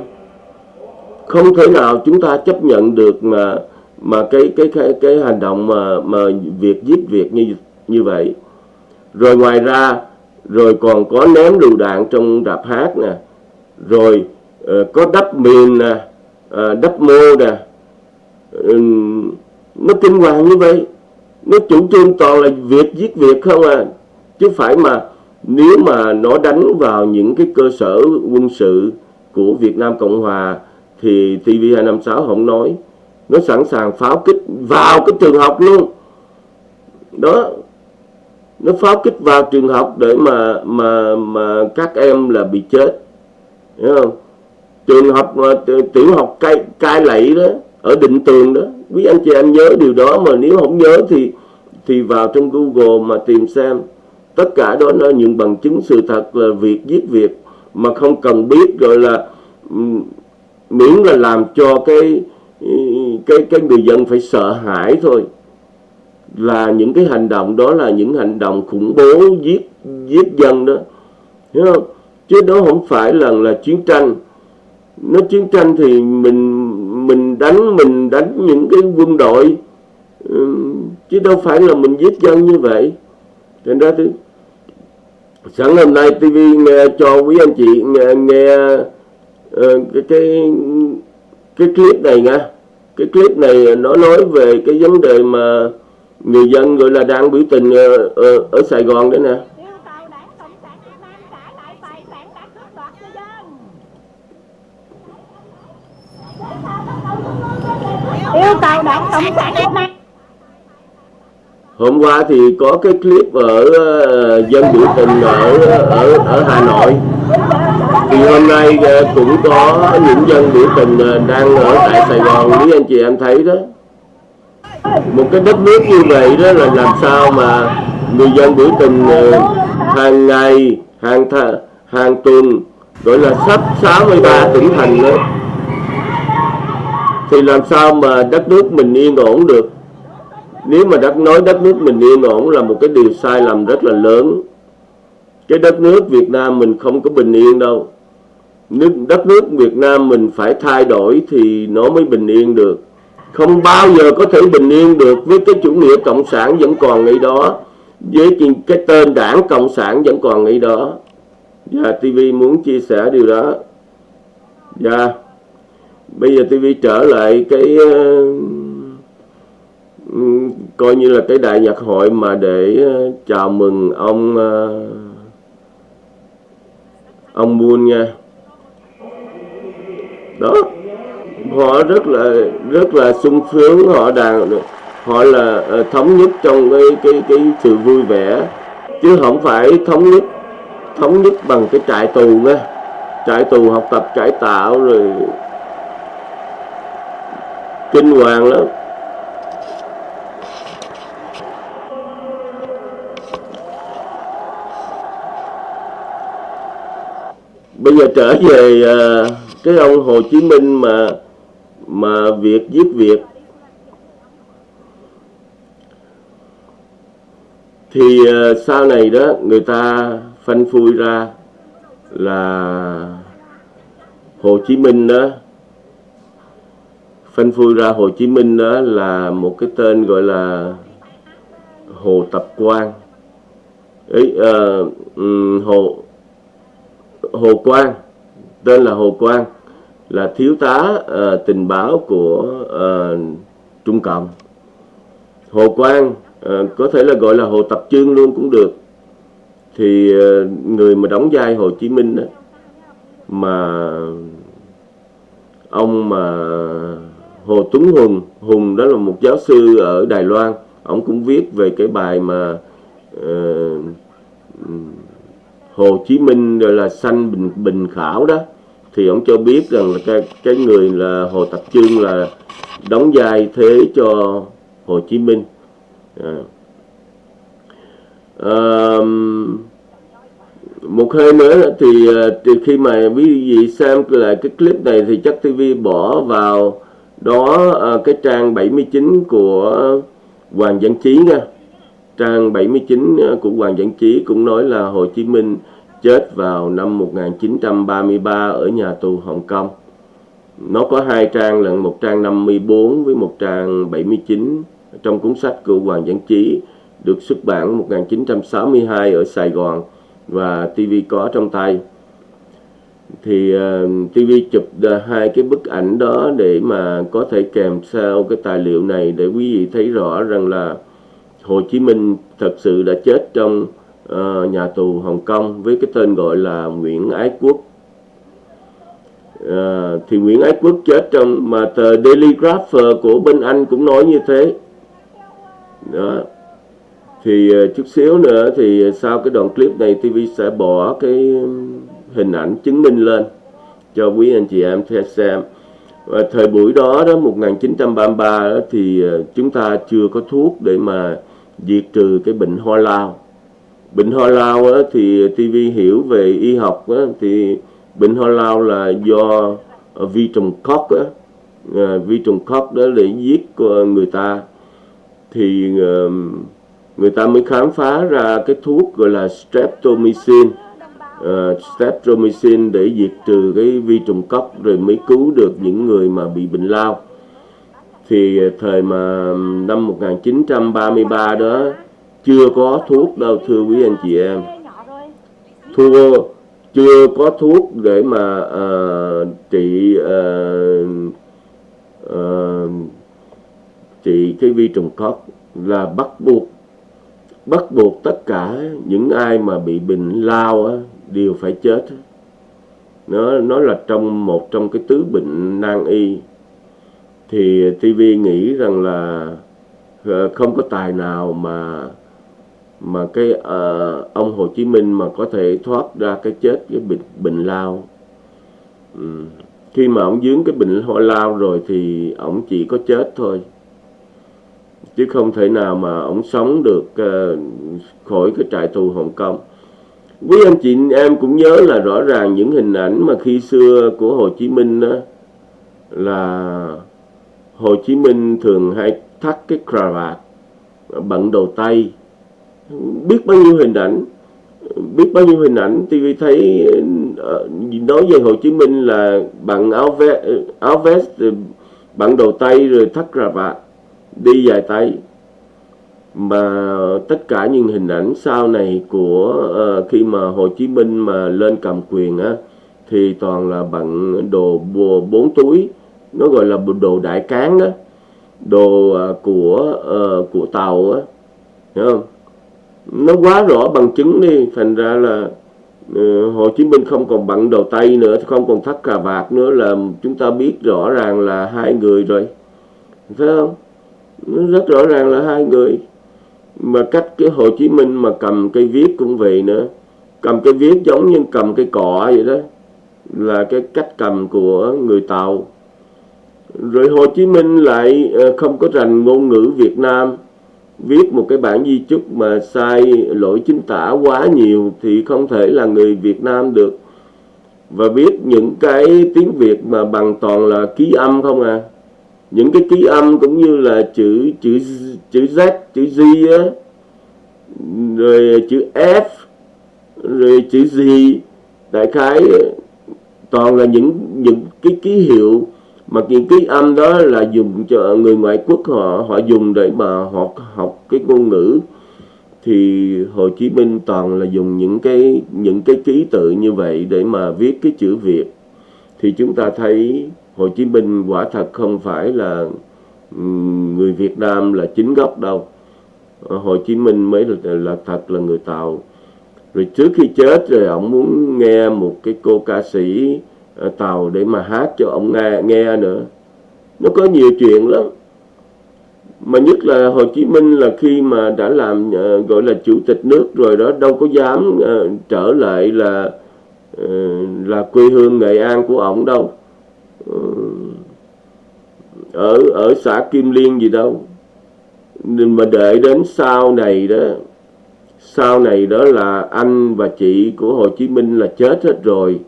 Không thể nào chúng ta chấp nhận được mà mà cái cái cái cái hành động mà mà việc giết việc như như vậy. Rồi ngoài ra rồi còn có ném lựu đạn trong rạp hát nè. Rồi uh, có đắp miền nè uh, đắp mô nè. Uh, nó kinh hoàng như vậy. Nó chủ trương toàn là việc giết việc không à. Chứ phải mà nếu mà nó đánh vào những cái cơ sở quân sự của Việt Nam Cộng Hòa thì TV256 không nói. Nó sẵn sàng pháo kích vào cái trường học luôn. Đó nó pháo kích vào trường học để mà mà mà các em là bị chết. Hiểu không? Trường học tiểu học cai cai lậy đó, ở định tường đó. Quý anh chị em nhớ điều đó mà nếu không nhớ thì thì vào trong Google mà tìm xem. Tất cả đó là những bằng chứng sự thật là việc giết việc mà không cần biết rồi là miễn là làm cho cái cái cái người dân phải sợ hãi thôi là những cái hành động đó là những hành động khủng bố giết giết dân đó. Hiểu không? Chứ đó không phải là là chiến tranh. Nó chiến tranh thì mình mình đánh mình đánh những cái quân đội chứ đâu phải là mình giết dân như vậy. Thành ra thì sẵn hôm nay TV nghe cho quý anh chị nghe, nghe uh, cái cái cái clip này nha. Cái clip này nó nói về cái vấn đề mà người dân gọi là đang biểu tình ở, ở, ở Sài Gòn đấy nè. Yêu cầu đảng cộng sản việt nam hôm qua thì có cái clip ở uh, dân biểu tình ở ở ở Hà Nội. Thì hôm nay uh, cũng có những dân biểu tình uh, đang ở tại Sài Gòn. Quý anh chị em thấy đó một cái đất nước như vậy đó là làm sao mà người dân biểu tình ờ, hàng ngày, hàng th, hàng tuần, gọi là sắp 63 tỉnh thành đó. Thì làm sao mà đất nước mình yên ổn được? Nếu mà đất, nói đất nước mình yên ổn là một cái điều sai lầm rất là lớn. Cái đất nước Việt Nam mình không có bình yên đâu. Nước, đất nước Việt Nam mình phải thay đổi thì nó mới bình yên được không bao giờ có thể bình yên được với cái chủ nghĩa cộng sản vẫn còn nghĩ đó với cái tên đảng cộng sản vẫn còn nghĩ đó. Dạ, Và TV muốn chia sẻ điều đó. Và bây giờ TV trở lại cái uh, coi như là cái đại nhạc hội mà để uh, chào mừng ông uh, ông Buôn nha. Đó họ rất là rất là sung sướng, họ đàn, họ là ờ, thống nhất trong cái cái cái sự vui vẻ. Chứ không phải thống nhất thống nhất bằng cái trại tù nha. Trại tù học tập cải tạo rồi kinh hoàng lắm. Bây giờ trở về ờ, cái ông Hồ Chí Minh mà mà việc giết việc thì ờ, sau này đó người ta phanh phui ra là Hồ Chí Minh đó phanh phui ra Hồ Chí Minh đó là một cái tên gọi là Hồ Tập Quang. Ấy uh, ờ, Hồ Hồ Quang tên là Hồ Quang là thiếu tá uh, tình báo của uh, Trung Cộng. Hồ Quang uh, có thể là gọi là Hồ Tập Trương luôn cũng được. Thì uh, người mà đóng vai Hồ Chí Minh đó, mà ông mà Hồ Tuấn Hùng Hùng đó là một giáo sư ở Đài Loan ông cũng viết về cái bài mà uh, Hồ Chí Minh gọi là sanh bình bình khảo đó thì ông cho biết rằng là cái cái người là Hồ Tập Trương là đóng vai thế cho Hồ Chí Minh à. À, một hơi nữa thì à, thì từ khi mà quý vị xem lại cái clip này thì chắc TV bỏ vào đó à, cái trang 79 của Hoàng Văn Chí nha trang 79 à, của Hoàng Văn Chí cũng nói là Hồ Chí Minh chết vào năm 1933 ở nhà tù Hồng Kông. Nó có hai trang lận, một trang 54 với một trang 79 trong cuốn sách của Hoàng Văn Chí được xuất bản 1962 ở Sài Gòn và TV có trong tay. Thì ờ, uh, TV chụp hai cái bức ảnh đó để mà có thể kèm theo cái tài liệu này để quý vị thấy rõ rằng là Hồ Chí Minh thật sự đã chết trong uh, nhà tù Hồng Kông với cái tên gọi là Nguyễn Ái Quốc. Uh, thì Nguyễn Ái Quốc chết trong mà tờ Daily Grapher ờ, của bên Anh cũng nói như thế. Đó. Thì uh, chút xíu nữa thì sau cái đoạn clip này TV sẽ bỏ cái hình ảnh chứng minh lên cho quý anh chị em theo xem. Và thời buổi đó đó 1933 đó, thì chúng ta chưa có thuốc để mà diệt trừ cái bệnh ho lao bệnh ho lao á, thì TV hiểu về y học á, thì bệnh ho lao là do vi trùng cóc á, à, vi trùng cóc đó để giết người ta. Thì ờ, người ta mới khám phá ra cái thuốc gọi là streptomycin. Uh, streptomycin để diệt trừ cái vi trùng cóc rồi mới cứu được những người mà bị bệnh lao. Thì thời mà năm 1933 đó chưa có thuốc đâu thưa quý anh chị em. Thua chưa có thuốc để mà uh, trị uh, uh, trị cái vi trùng cóc là bắt buộc bắt buộc tất cả những ai mà bị bệnh lao á, đều phải chết nó nó là trong một trong cái tứ bệnh nan y. Thì TV nghĩ rằng là không có tài nào mà mà cái uh, ông Hồ Chí Minh mà có thể thoát ra cái chết cái bệnh bệnh lao. Ừ. khi mà ông dướng cái bệnh ho lao rồi thì ông chỉ có chết thôi. Chứ không thể nào mà ông sống được uh, khỏi cái trại tù Hồng Kông. Quý anh chị em cũng nhớ là rõ ràng những hình ảnh mà khi xưa của Hồ Chí Minh đó là Hồ Chí Minh thường hay thắt cái cravat bận đầu tay biết bao nhiêu hình ảnh biết bao nhiêu hình ảnh TV thấy ờ, nói về Hồ Chí Minh là bằng áo vest áo vest bằng đầu tay rồi thắt cà vạt đi dài tay. Mà tất cả những hình ảnh sau này của uh, khi mà Hồ Chí Minh mà lên cầm quyền á thì toàn là bằng đồ bùa bốn túi. Nó gọi là đồ đại cán đó đồ uh, của uh, của tàu á hiểu không? Nó quá rõ bằng chứng đi. Thành ra là uh, Hồ Chí Minh không còn bận đầu tay nữa không còn thắt cà vạt nữa là chúng ta biết rõ ràng là hai người rồi. Phải không? Nó rất rõ ràng là hai người. Mà cách cái Hồ Chí Minh mà cầm cây viết cũng vậy nữa. Cầm cây viết giống như cầm cây cọ vậy đó là cái cách cầm của người Tàu. Rồi Hồ Chí Minh lại ờ, không có rành ngôn ngữ Việt Nam viết một cái bản di chúc mà sai lỗi chính tả quá nhiều thì không thể là người Việt Nam được. Và viết những cái tiếng Việt mà bằng toàn là ký âm không à. Những cái ký âm cũng như là chữ chữ chữ Z chữ Z á. Rồi chữ F, rồi chữ gì đại khái toàn là những những cái ký hiệu mà những ký âm đó là dùng cho người ngoại quốc họ họ dùng để mà họ học cái ngôn ngữ thì Hồ Chí Minh toàn là dùng những cái những cái ký tự như vậy để mà viết cái chữ Việt. Thì chúng ta thấy Hồ Chí Minh quả thật không phải là người Việt Nam là chính gốc đâu. Hồ Chí Minh mới là, là thật là người Tàu. Rồi trước khi chết rồi ông muốn nghe một cái cô ca sĩ À, tàu để mà hát cho ông nghe, nghe nữa. Nó có nhiều chuyện lắm. Mà nhất là Hồ Chí Minh là khi mà đã làm uh, gọi là chủ tịch nước rồi đó đâu có dám uh, trở lại là uh, là quê hương Nghệ An của ổng đâu. Uh, ở ở xã Kim Liên gì đâu. Nên mà đợi đến sau này đó sau này đó là anh và chị của Hồ Chí Minh là chết hết rồi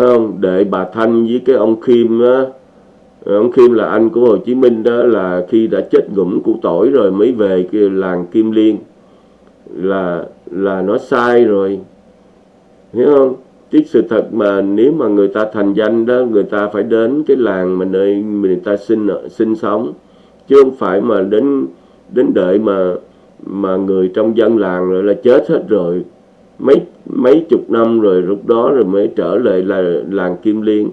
không? Để bà Thanh với cái ông Kim á. Ông Kim là anh của Hồ Chí Minh đó, là khi đã chết ngủm củ tỏi rồi mới về cái làng Kim Liên. Là là nó sai rồi. Hiểu không? Chứ sự thật mà nếu mà người ta thành danh đó, người ta phải đến cái làng mà nơi người ta sinh sinh sống. Chứ không phải mà đến đến đợi mà mà người trong dân làng rồi là chết hết rồi mấy mấy chục năm rồi, lúc đó rồi mới trở lại là làng Kim Liên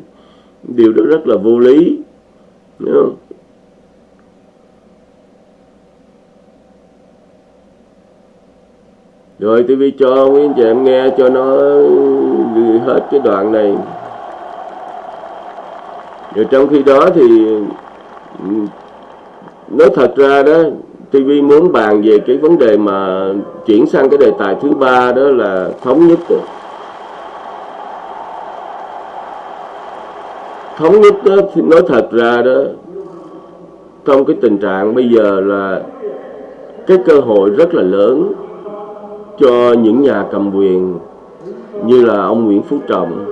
điều đó rất là vô lý, Đúng không? Rồi TV cho quý anh chị em nghe cho nó hết cái đoạn này Rồi trong khi đó thì ừ, nói thật ra đó TV muốn bàn về cái vấn đề mà chuyển sang cái đề tài thứ ba đó là thống nhất thống nhất đó, nói thật ra đó, trong cái tình trạng bây giờ là cái cơ hội rất là lớn cho những nhà cầm quyền như là ông Nguyễn Phú Trọng.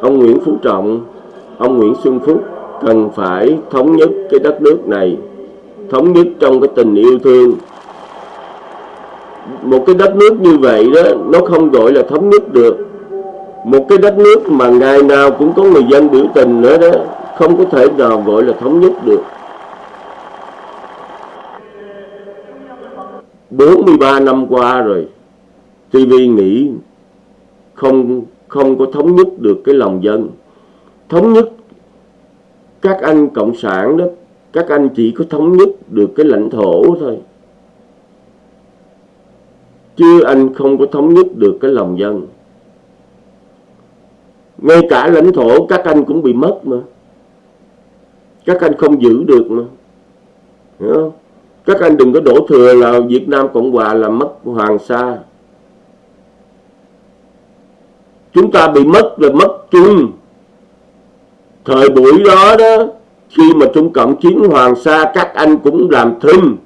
Ông Nguyễn Phú Trọng, ông Nguyễn Xuân Phúc cần phải thống nhất cái đất nước này, thống nhất trong cái tình yêu thương. Một cái đất nước như vậy đó, nó không gọi là thống nhất được. Một cái đất nước mà ngày nào cũng có người dân biểu tình nữa đó, không có thể nào gọi là thống nhất được. 43 năm qua rồi TV nghĩ không không có thống nhất được cái lòng dân. Thống nhất các anh cộng sản đó, các anh chỉ có thống nhất được cái lãnh thổ thôi. Chứ anh không có thống nhất được cái lòng dân. Ngay cả lãnh thổ các anh cũng bị mất mà. Các anh không giữ được mà. Hiểu không? Các anh đừng có đổ thừa là Việt Nam Cộng Hòa là mất Hoàng Sa. Chúng ta bị mất là mất chung thời buổi đó đó, khi mà Trung Cộng chiến Hoàng Sa, các anh cũng làm thinh.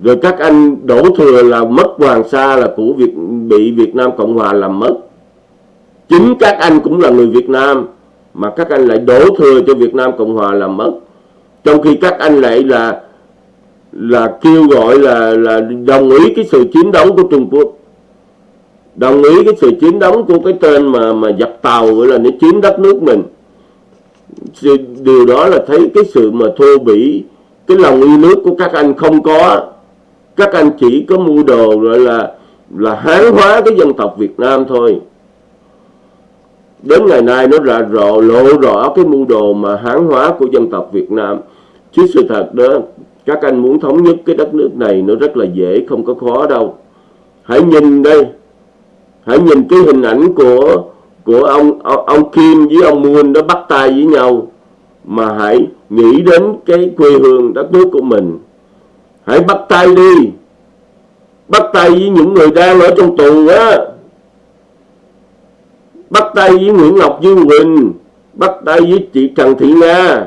Rồi các anh đổ thừa là mất Hoàng Sa, là của Việt, bị Việt Nam Cộng Hòa làm mất. Chính các anh cũng là người Việt Nam, mà các anh lại đổ thừa cho Việt Nam Cộng Hòa làm mất. Trong khi các anh lại là là kêu gọi là là đồng ý cái sự chiến đấu của Trung Quốc đồng ý cái sự chiến đấu của cái tên mà mà dập tàu gọi là nó chiếm đất nước mình. Điều đó là thấy cái sự mà thô bỉ, cái lòng yêu nước của các anh không có. Các anh chỉ có mua đồ gọi là là hán hóa cái dân tộc Việt Nam thôi. Đến ngày nay nó ra rõ lộ rõ cái mưu đồ mà hán hóa của dân tộc Việt Nam. Chứ sự thật đó, các anh muốn thống nhất cái đất nước này nó rất là dễ, không có khó đâu. Hãy nhìn đây hãy nhìn cái hình ảnh của của ông ông Kim với ông Moon đó bắt tay với nhau. Mà hãy nghĩ đến cái quê hương đất nước của mình. Hãy bắt tay đi. Bắt tay với những người đang ở trong tù á. Bắt tay với Nguyễn Ngọc Dương Quỳnh. Bắt tay với chị Trần Thị Nga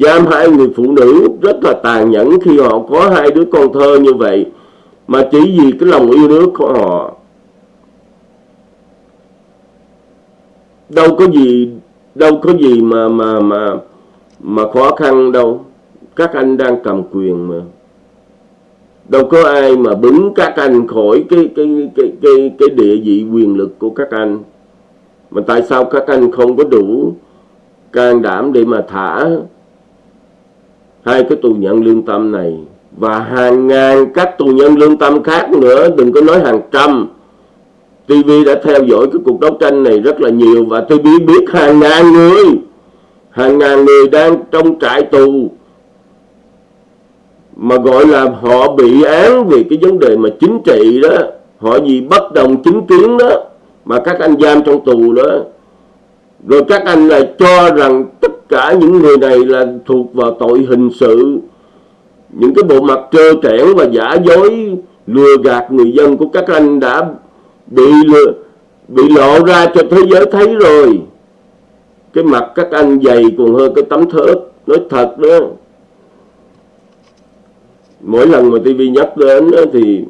giam hai người phụ nữ rất là tàn nhẫn khi họ có hai đứa con thơ như vậy. Mà chỉ vì cái lòng yêu nước của họ đâu có gì, đâu có gì mà mà mà mà khó khăn đâu. Các anh đang cầm quyền mà. Đâu có ai mà bứng các anh khỏi cái cái cái cái cái địa vị quyền lực của các anh. Mà tại sao các anh không có đủ can đảm để mà thả hai cái tù nhân lương tâm này? Và hàng ngàn các tù nhân lương tâm khác nữa, đừng có nói hàng trăm. TV đã theo dõi cái cuộc đấu tranh này rất là nhiều và TV biết hàng ngàn người, hàng ngàn người đang trong trại tù mà gọi là họ bị án vì cái vấn đề mà chính trị đó, họ vì bất đồng chính kiến đó mà các anh giam trong tù đó. Rồi các anh lại cho rằng tất cả những người này là thuộc vào tội hình sự, những cái bộ mặt trơ trẽn và giả dối lừa gạt người dân của các anh đã bị lừa, bị lộ ra cho thế giới thấy rồi. Cái mặt các anh dày còn hơn cái tấm thớt nói thật đó. Mỗi lần mà TV nhắc đến thì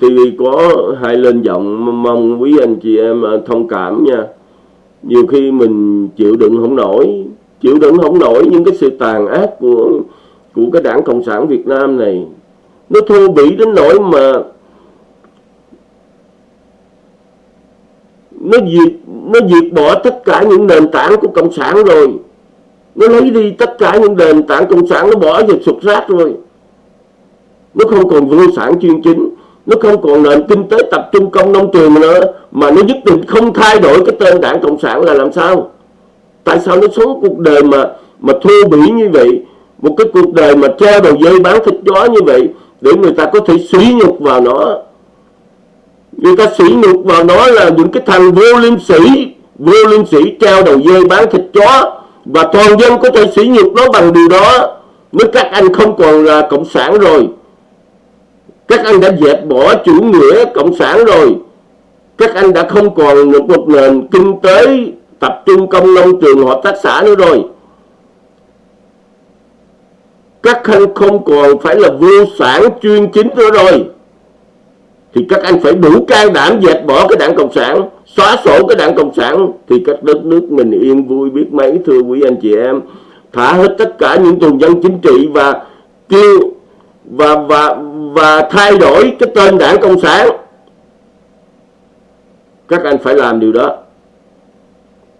tivi TV có hai lên giọng mong quý anh chị em à, thông cảm nha. Nhiều khi mình chịu đựng không nổi chịu đựng không nổi những cái sự tàn ác của của cái đảng cộng sản Việt Nam này. Nó thô bỉ đến nỗi mà nó diệt nó diệt bỏ tất cả những nền tảng của cộng sản rồi. Nó lấy đi tất cả những nền tảng cộng sản, nó bỏ vào sụp rác rồi. Nó không còn vô sản chuyên chính, nó không còn nền kinh tế tập trung công nông trường nữa, mà nó nhất định không thay đổi cái tên đảng cộng sản là làm sao? Tại sao nó sống cuộc đời mà mà thô bỉ như vậy? Một cái cuộc đời mà treo đầu dây bán thịt chó như vậy để người ta có thể sỉ nhục vào nó người ta sỉ nhục vào nó là những cái thằng vô liêm sĩ vô liêm sĩ treo đầu dê bán thịt chó. Và toàn dân có thể sỉ nhục nó bằng điều đó nếu các anh không còn là cộng sản rồi. Các anh đã dẹp bỏ chủ nghĩa cộng sản rồi. Các anh đã không còn một nền kinh tế tập trung công nông trường hợp tác xã nữa rồi. Các anh không còn phải là vô sản chuyên chính nữa rồi thì các anh phải đủ can đảm dẹp bỏ cái đảng cộng sản, xóa sổ cái đảng cộng sản, thì các đất nước mình yên vui biết mấy, thưa quý anh chị em. Thả hết tất cả những tù nhân chính trị và kêu và và và thay đổi cái tên đảng cộng sản. Các anh phải làm điều đó.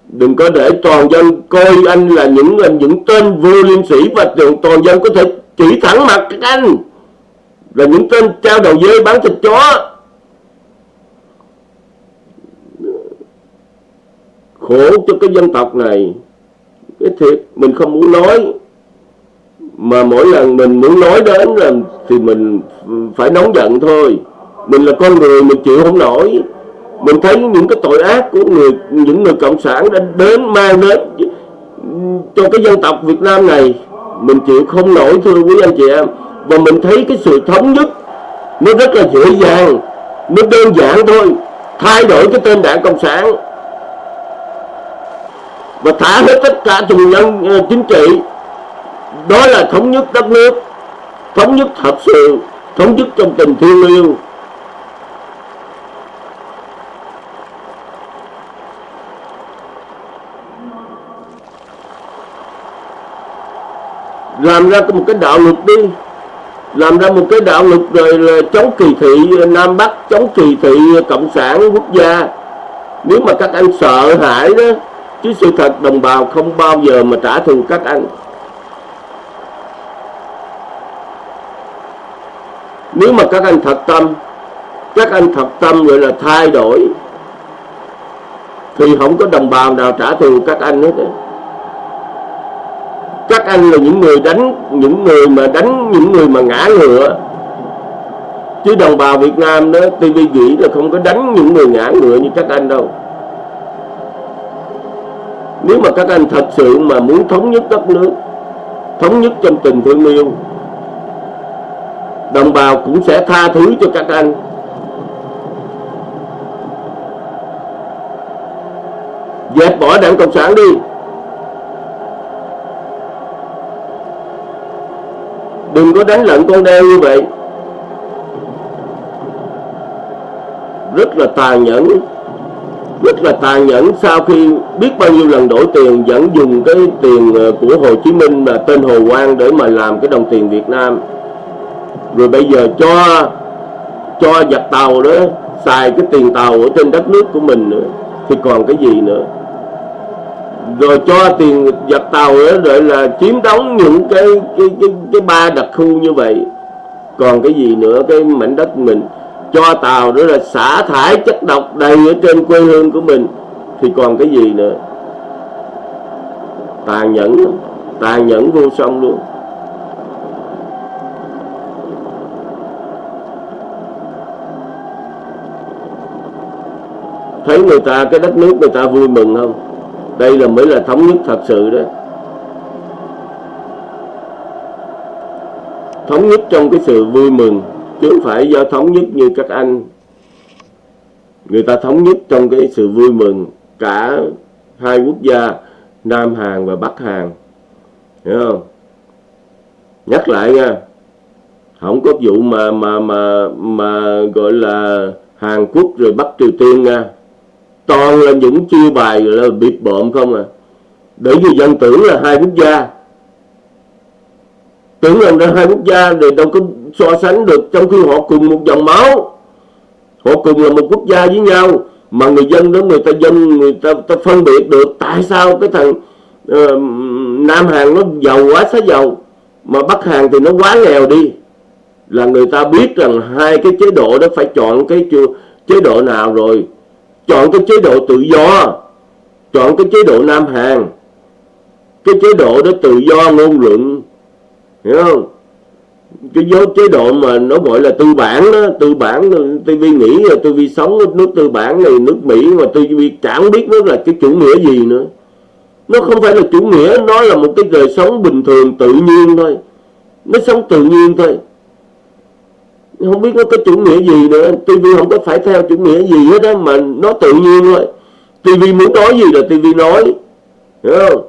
Đừng có để toàn dân coi anh là những là những tên vô liêm sĩ và toàn dân có thể chỉ thẳng mặt các anh. Rồi những tên trao đầu dê bán thịt chó. Khổ cho cái dân tộc này. Cái thiệt, mình không muốn nói. Mà mỗi lần mình muốn nói đến là thì mình phải nóng giận thôi. Mình là con người, mình chịu không nổi. Mình thấy những cái tội ác của người, những người cộng sản đã đến, mang đến cho cái dân tộc Việt Nam này, mình chịu không nổi thưa quý anh chị em và mình thấy cái sự thống nhất nó rất là dễ dàng nó đơn giản thôi. Thay đổi cái tên đảng cộng sản. Và thả hết tất cả tù nhân ờ, chính trị. Đó là thống nhất đất nước thống nhất thật sự thống nhất trong tình thương yêu, làm ra một cái đạo luật đi làm ra một cái đạo luật rồi là chống kỳ thị Nam Bắc, chống kỳ thị cộng sản quốc gia. Nếu mà các anh sợ hãi đó, chứ sự thật đồng bào không bao giờ mà trả thù các anh. Nếu mà các anh thật tâm, các anh thật tâm gọi là thay đổi, thì không có đồng bào nào trả thù các anh hết các anh là những người đánh, những người mà đánh, những người mà ngã ngựa chứ đồng bào Việt Nam đó TV nghĩ là không có đánh những người ngã ngựa như các anh đâu. Nếu mà các anh thật sự mà muốn thống nhất đất nước, thống nhất trong tình thương yêu, đồng bào cũng sẽ tha thứ cho các anh. Dẹp bỏ đảng cộng sản đi. Đừng có đánh lận con đeo như vậy. Rất là tàn nhẫn. Rất là tàn nhẫn. Sau khi biết bao nhiêu lần đổi tiền, vẫn dùng cái tiền ờ, của Hồ Chí Minh là tên Hồ Quang để mà làm cái đồng tiền Việt Nam. Rồi bây giờ cho cho giặt tàu đó xài cái tiền tàu ở trên đất nước của mình nữa. Thì còn cái gì nữa? Rồi cho tiền giặc tàu nữa rồi là chiếm đóng những cái cái cái, cái ba đặc khu như vậy. Còn cái gì nữa? Cái mảnh đất mình. Cho tàu nữa là xả thải chất độc đầy ở trên quê hương của mình. Thì còn cái gì nữa? Tàn nhẫn. Tàn nhẫn vô song luôn. Thấy người ta cái đất nước người ta vui mừng không? Đây là mới là thống nhất thật sự đó. Thống nhất trong cái sự vui mừng, chứ không phải do thống nhất như các anh. Người ta thống nhất trong cái sự vui mừng, cả hai quốc gia, Nam Hàn và Bắc Hàn. Hiểu không? Nhắc lại nha, không có vụ mà mà mà mà gọi là Hàn Quốc rồi Bắc Triều Tiên nha toàn là những chiêu bài là bịp bợm không à. Để vì dân tưởng là hai quốc gia. Tưởng rằng là hai quốc gia thì đâu có so sánh được trong khi họ cùng một dòng máu. Họ cùng là một quốc gia với nhau mà người dân đó người ta dân người ta, ta phân biệt được tại sao cái thằng uh, Nam Hàn nó giàu quá xá giàu mà Bắc Hàn thì nó quá nghèo đi. Là người ta biết rằng hai cái chế độ đó phải chọn cái chế độ nào rồi chọn cái chế độ tự do. Chọn cái chế độ Nam Hàn cái chế độ đó tự do, ngôn luận. Hiểu không? Cái dấu chế độ mà nó gọi là tư bản đó, tư bản TV nghĩ là TV sống nước tư bản này, nước Mỹ mà TV chẳng biết nó là cái chủ nghĩa gì nữa. Nó không phải là chủ nghĩa, nó là một cái đời sống bình thường tự nhiên thôi. Nó sống tự nhiên thôi không biết nó có chủ nghĩa gì nữa. TV không có phải theo chủ nghĩa gì hết á mà nó tự nhiên thôi. TV muốn nói gì là TV nói. Hiểu không?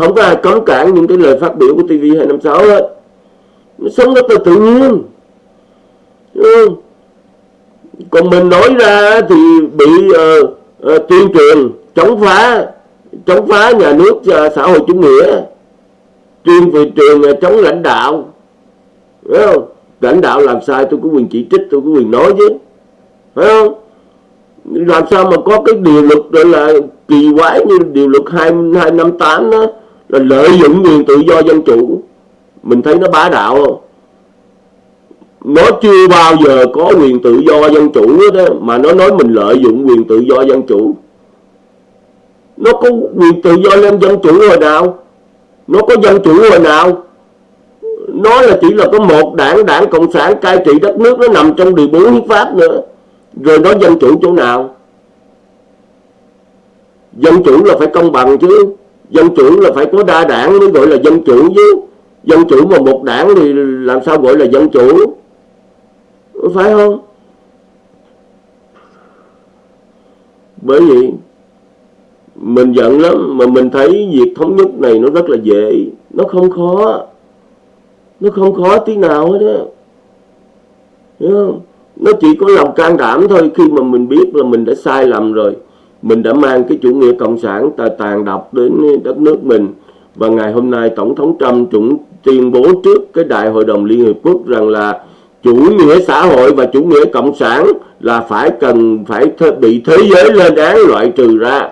Không có ai cấm cản những cái lời phát biểu của TV 256 hết. Nó sống rất là tự nhiên. Ừ. còn mình nói ra thì bị uh, uh, tuyên truyền chống phá chống phá nhà nước uh, xã hội chủ nghĩa tuyên truyền uh, chống lãnh đạo. Hiểu không? Lãnh đạo làm sai, tôi có quyền chỉ trích, tôi có quyền nói chứ. Phải không? Làm sao mà có cái điều luật gọi là kỳ quái như điều luật hai hai năm tám đó, là lợi dụng quyền tự do dân chủ. Mình thấy nó bá đạo không? Nó chưa bao giờ có quyền tự do dân chủ đó mà nó nói mình lợi dụng quyền tự do dân chủ. Nó có quyền tự do lên dân chủ hồi nào? Nó có dân chủ hồi nào? Nó là chỉ là có một đảng đảng cộng sản cai trị đất nước, nó nằm trong điều bốn hiến pháp nữa. Rồi nó dân chủ chỗ nào? Dân chủ là phải công bằng chứ. Dân chủ là phải có đa đảng mới gọi là dân chủ chứ. Dân chủ mà một đảng thì làm sao gọi là dân chủ? Phải không? Bởi vì mình giận lắm mà mình thấy việc thống nhất này nó rất là dễ. Nó không khó nó không khó tí nào hết á. Hiểu không? Nó chỉ có lòng can đảm thôi. Khi mà mình biết là mình đã sai lầm rồi, mình đã mang cái chủ nghĩa cộng sản tàn độc đến đất nước mình, và ngày hôm nay tổng thống Trump cũng tuyên bố trước cái đại hội đồng Liên Hiệp Quốc rằng là chủ nghĩa xã hội và chủ nghĩa cộng sản là phải cần phải bị thế giới lên án loại trừ ra.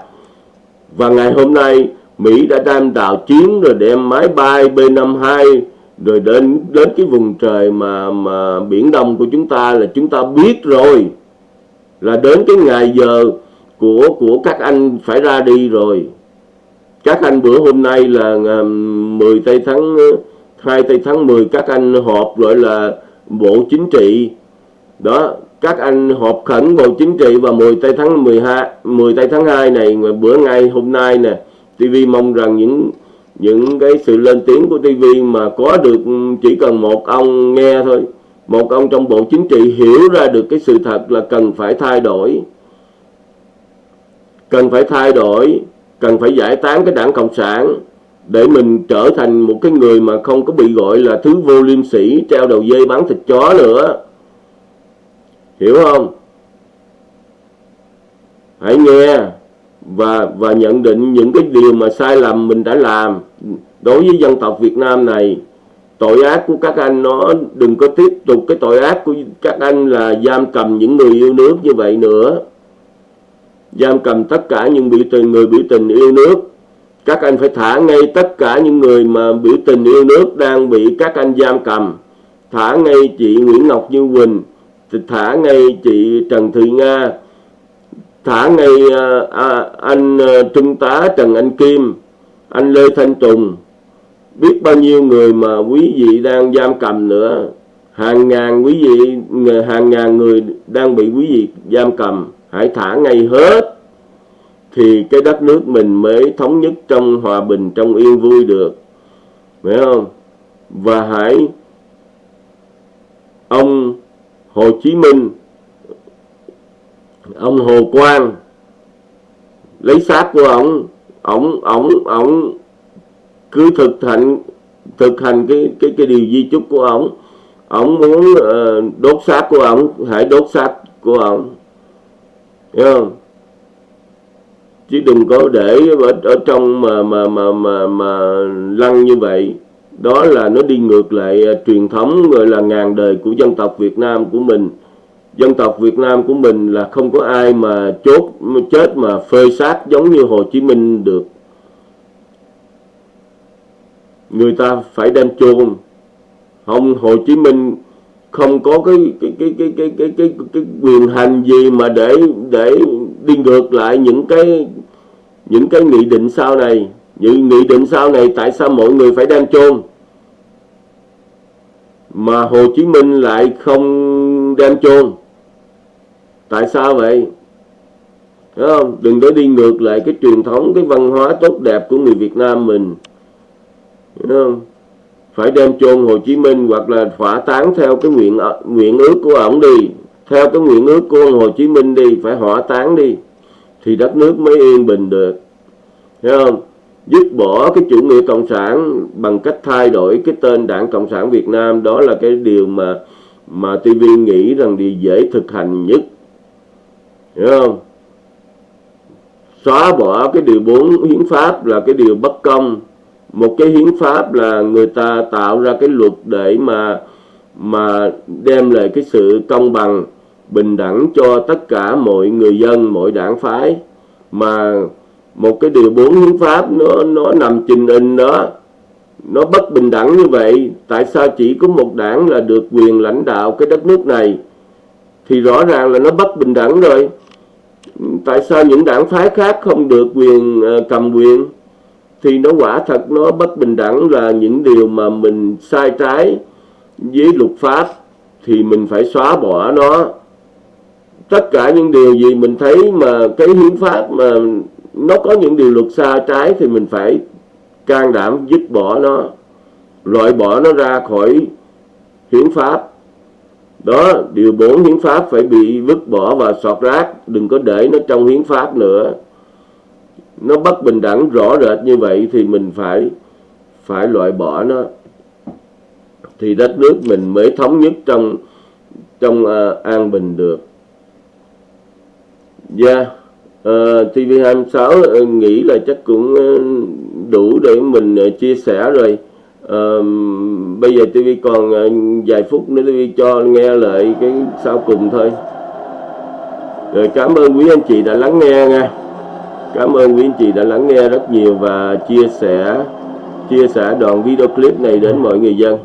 Và ngày hôm nay Mỹ đã đem đào chiến rồi đem máy bay B-52 rồi đến đến cái vùng trời mà mà biển Đông của chúng ta là chúng ta biết rồi. Là đến cái ngày giờ của của các anh phải ra đi rồi. Các anh bữa hôm nay là 10 tây tháng 2 tây tháng 10 các anh họp gọi là bộ chính trị. Đó, các anh họp khẩn bộ chính trị vào 10 tây tháng 12 10 tây tháng 2 này bữa ngày hôm nay nè TV mong rằng những những cái sự lên tiếng của TV mà có được chỉ cần một ông nghe thôi. Một ông trong bộ chính trị hiểu ra được cái sự thật là cần phải thay đổi. Cần phải thay đổi, cần phải giải tán cái đảng cộng sản để mình trở thành một cái người mà không có bị gọi là thứ vô liêm sĩ treo đầu dây bán thịt chó nữa. Hiểu không? Hãy nghe và và nhận định những cái điều mà sai lầm mình đã làm. Đối với dân tộc Việt Nam này, tội ác của các anh nó đừng có tiếp tục. Cái tội ác của các anh là giam cầm những người yêu nước như vậy nữa. Giam cầm tất cả những biểu tình, người biểu tình yêu nước. Các anh phải thả ngay tất cả những người mà biểu tình yêu nước đang bị các anh giam cầm. Thả ngay chị Nguyễn Ngọc Như Quỳnh, thả ngay chị Trần Thị Nga thả ngay à, à anh à, Trung tá Trần Anh Kim anh Lê Thanh Tùng. Biết bao nhiêu người mà quý vị đang giam cầm nữa. Hàng ngàn quý vị hàng ngàn người đang bị quý vị giam cầm. Hãy thả ngay hết. Thì cái đất nước mình mới thống nhất trong hòa bình trong yên vui được. Phải không? Và hãy ông Hồ Chí Minh ông Hồ Quang lấy xác của ông. Ông ông ông cứ thực hành thực hành cái cái cái điều di chúc của ông. Ông muốn uh, đốt xác của ông hãy đốt xác của ông. Hiểu không? Chứ đừng có để ở, ở trong mà mà mà mà mà lăng như vậy. Đó là nó đi ngược lại uh, truyền thống gọi là ngàn đời của dân tộc Việt Nam của mình dân tộc Việt Nam của mình là không có ai mà chốt chết mà phơi xác giống như Hồ Chí Minh được. Người ta phải đem chôn. Không Hồ Chí Minh không có cái cái cái cái cái cái cái, cái quyền hành gì mà để để đi ngược lại những cái những cái nghị định sau này. Những nghị định sau này tại sao mọi người phải đem chôn? Mà Hồ Chí Minh lại không đem chôn tại sao vậy? Đúng không? đừng có đi ngược lại cái truyền thống, cái văn hóa tốt đẹp của người Việt Nam mình. Đúng không? phải đem chôn Hồ Chí Minh hoặc là hỏa táng theo cái nguyện nguyện ước của ổng đi. Theo cái nguyện ước của Hồ Chí Minh đi, phải hỏa táng đi. Thì đất nước mới yên bình được. Hiểu không? Dứt bỏ cái chủ nghĩa cộng sản bằng cách thay đổi cái tên đảng cộng sản Việt Nam, đó là cái điều mà mà TV nghĩ rằng điều dễ thực hành nhất hiểu không? Xóa bỏ cái điều 4 hiến pháp là cái điều bất công. Một cái hiến pháp là người ta tạo ra cái luật để mà mà đem lại cái sự công bằng, bình đẳng cho tất cả mọi người dân, mọi đảng phái. Mà một cái điều bốn hiến pháp nó nó nằm trình in đó. Nó bất bình đẳng như vậy, tại sao chỉ có một đảng là được quyền lãnh đạo cái đất nước này? Thì rõ ràng là nó bất bình đẳng rồi tại sao những đảng phái khác không được quyền ờ, cầm quyền? Thì nó quả thật nó bất bình đẳng là những điều mà mình sai trái với luật pháp thì mình phải xóa bỏ nó. Tất cả những điều gì mình thấy mà cái hiến pháp mà nó có những điều luật sai trái thì mình phải can đảm dứt bỏ nó, loại bỏ nó ra khỏi hiến pháp đó điều 4 hiến pháp phải bị vứt bỏ và sọt rác đừng có để nó trong hiến pháp nữa. Nó bất bình đẳng rõ rệt như vậy thì mình phải phải loại bỏ nó. Thì đất nước mình mới thống nhất trong trong uh, an bình được. Dạ yeah. uh, TV26 uh, nghĩ là chắc cũng uh, đủ để mình uh, chia sẻ rồi uh, bây giờ TV còn uh, vài phút nữa TV cho nghe lại cái sau cùng thôi rồi cảm ơn quý anh chị đã lắng nghe nha Cảm ơn quý anh chị đã lắng nghe rất nhiều và chia sẻ chia sẻ đoạn video clip này đến mọi người dân.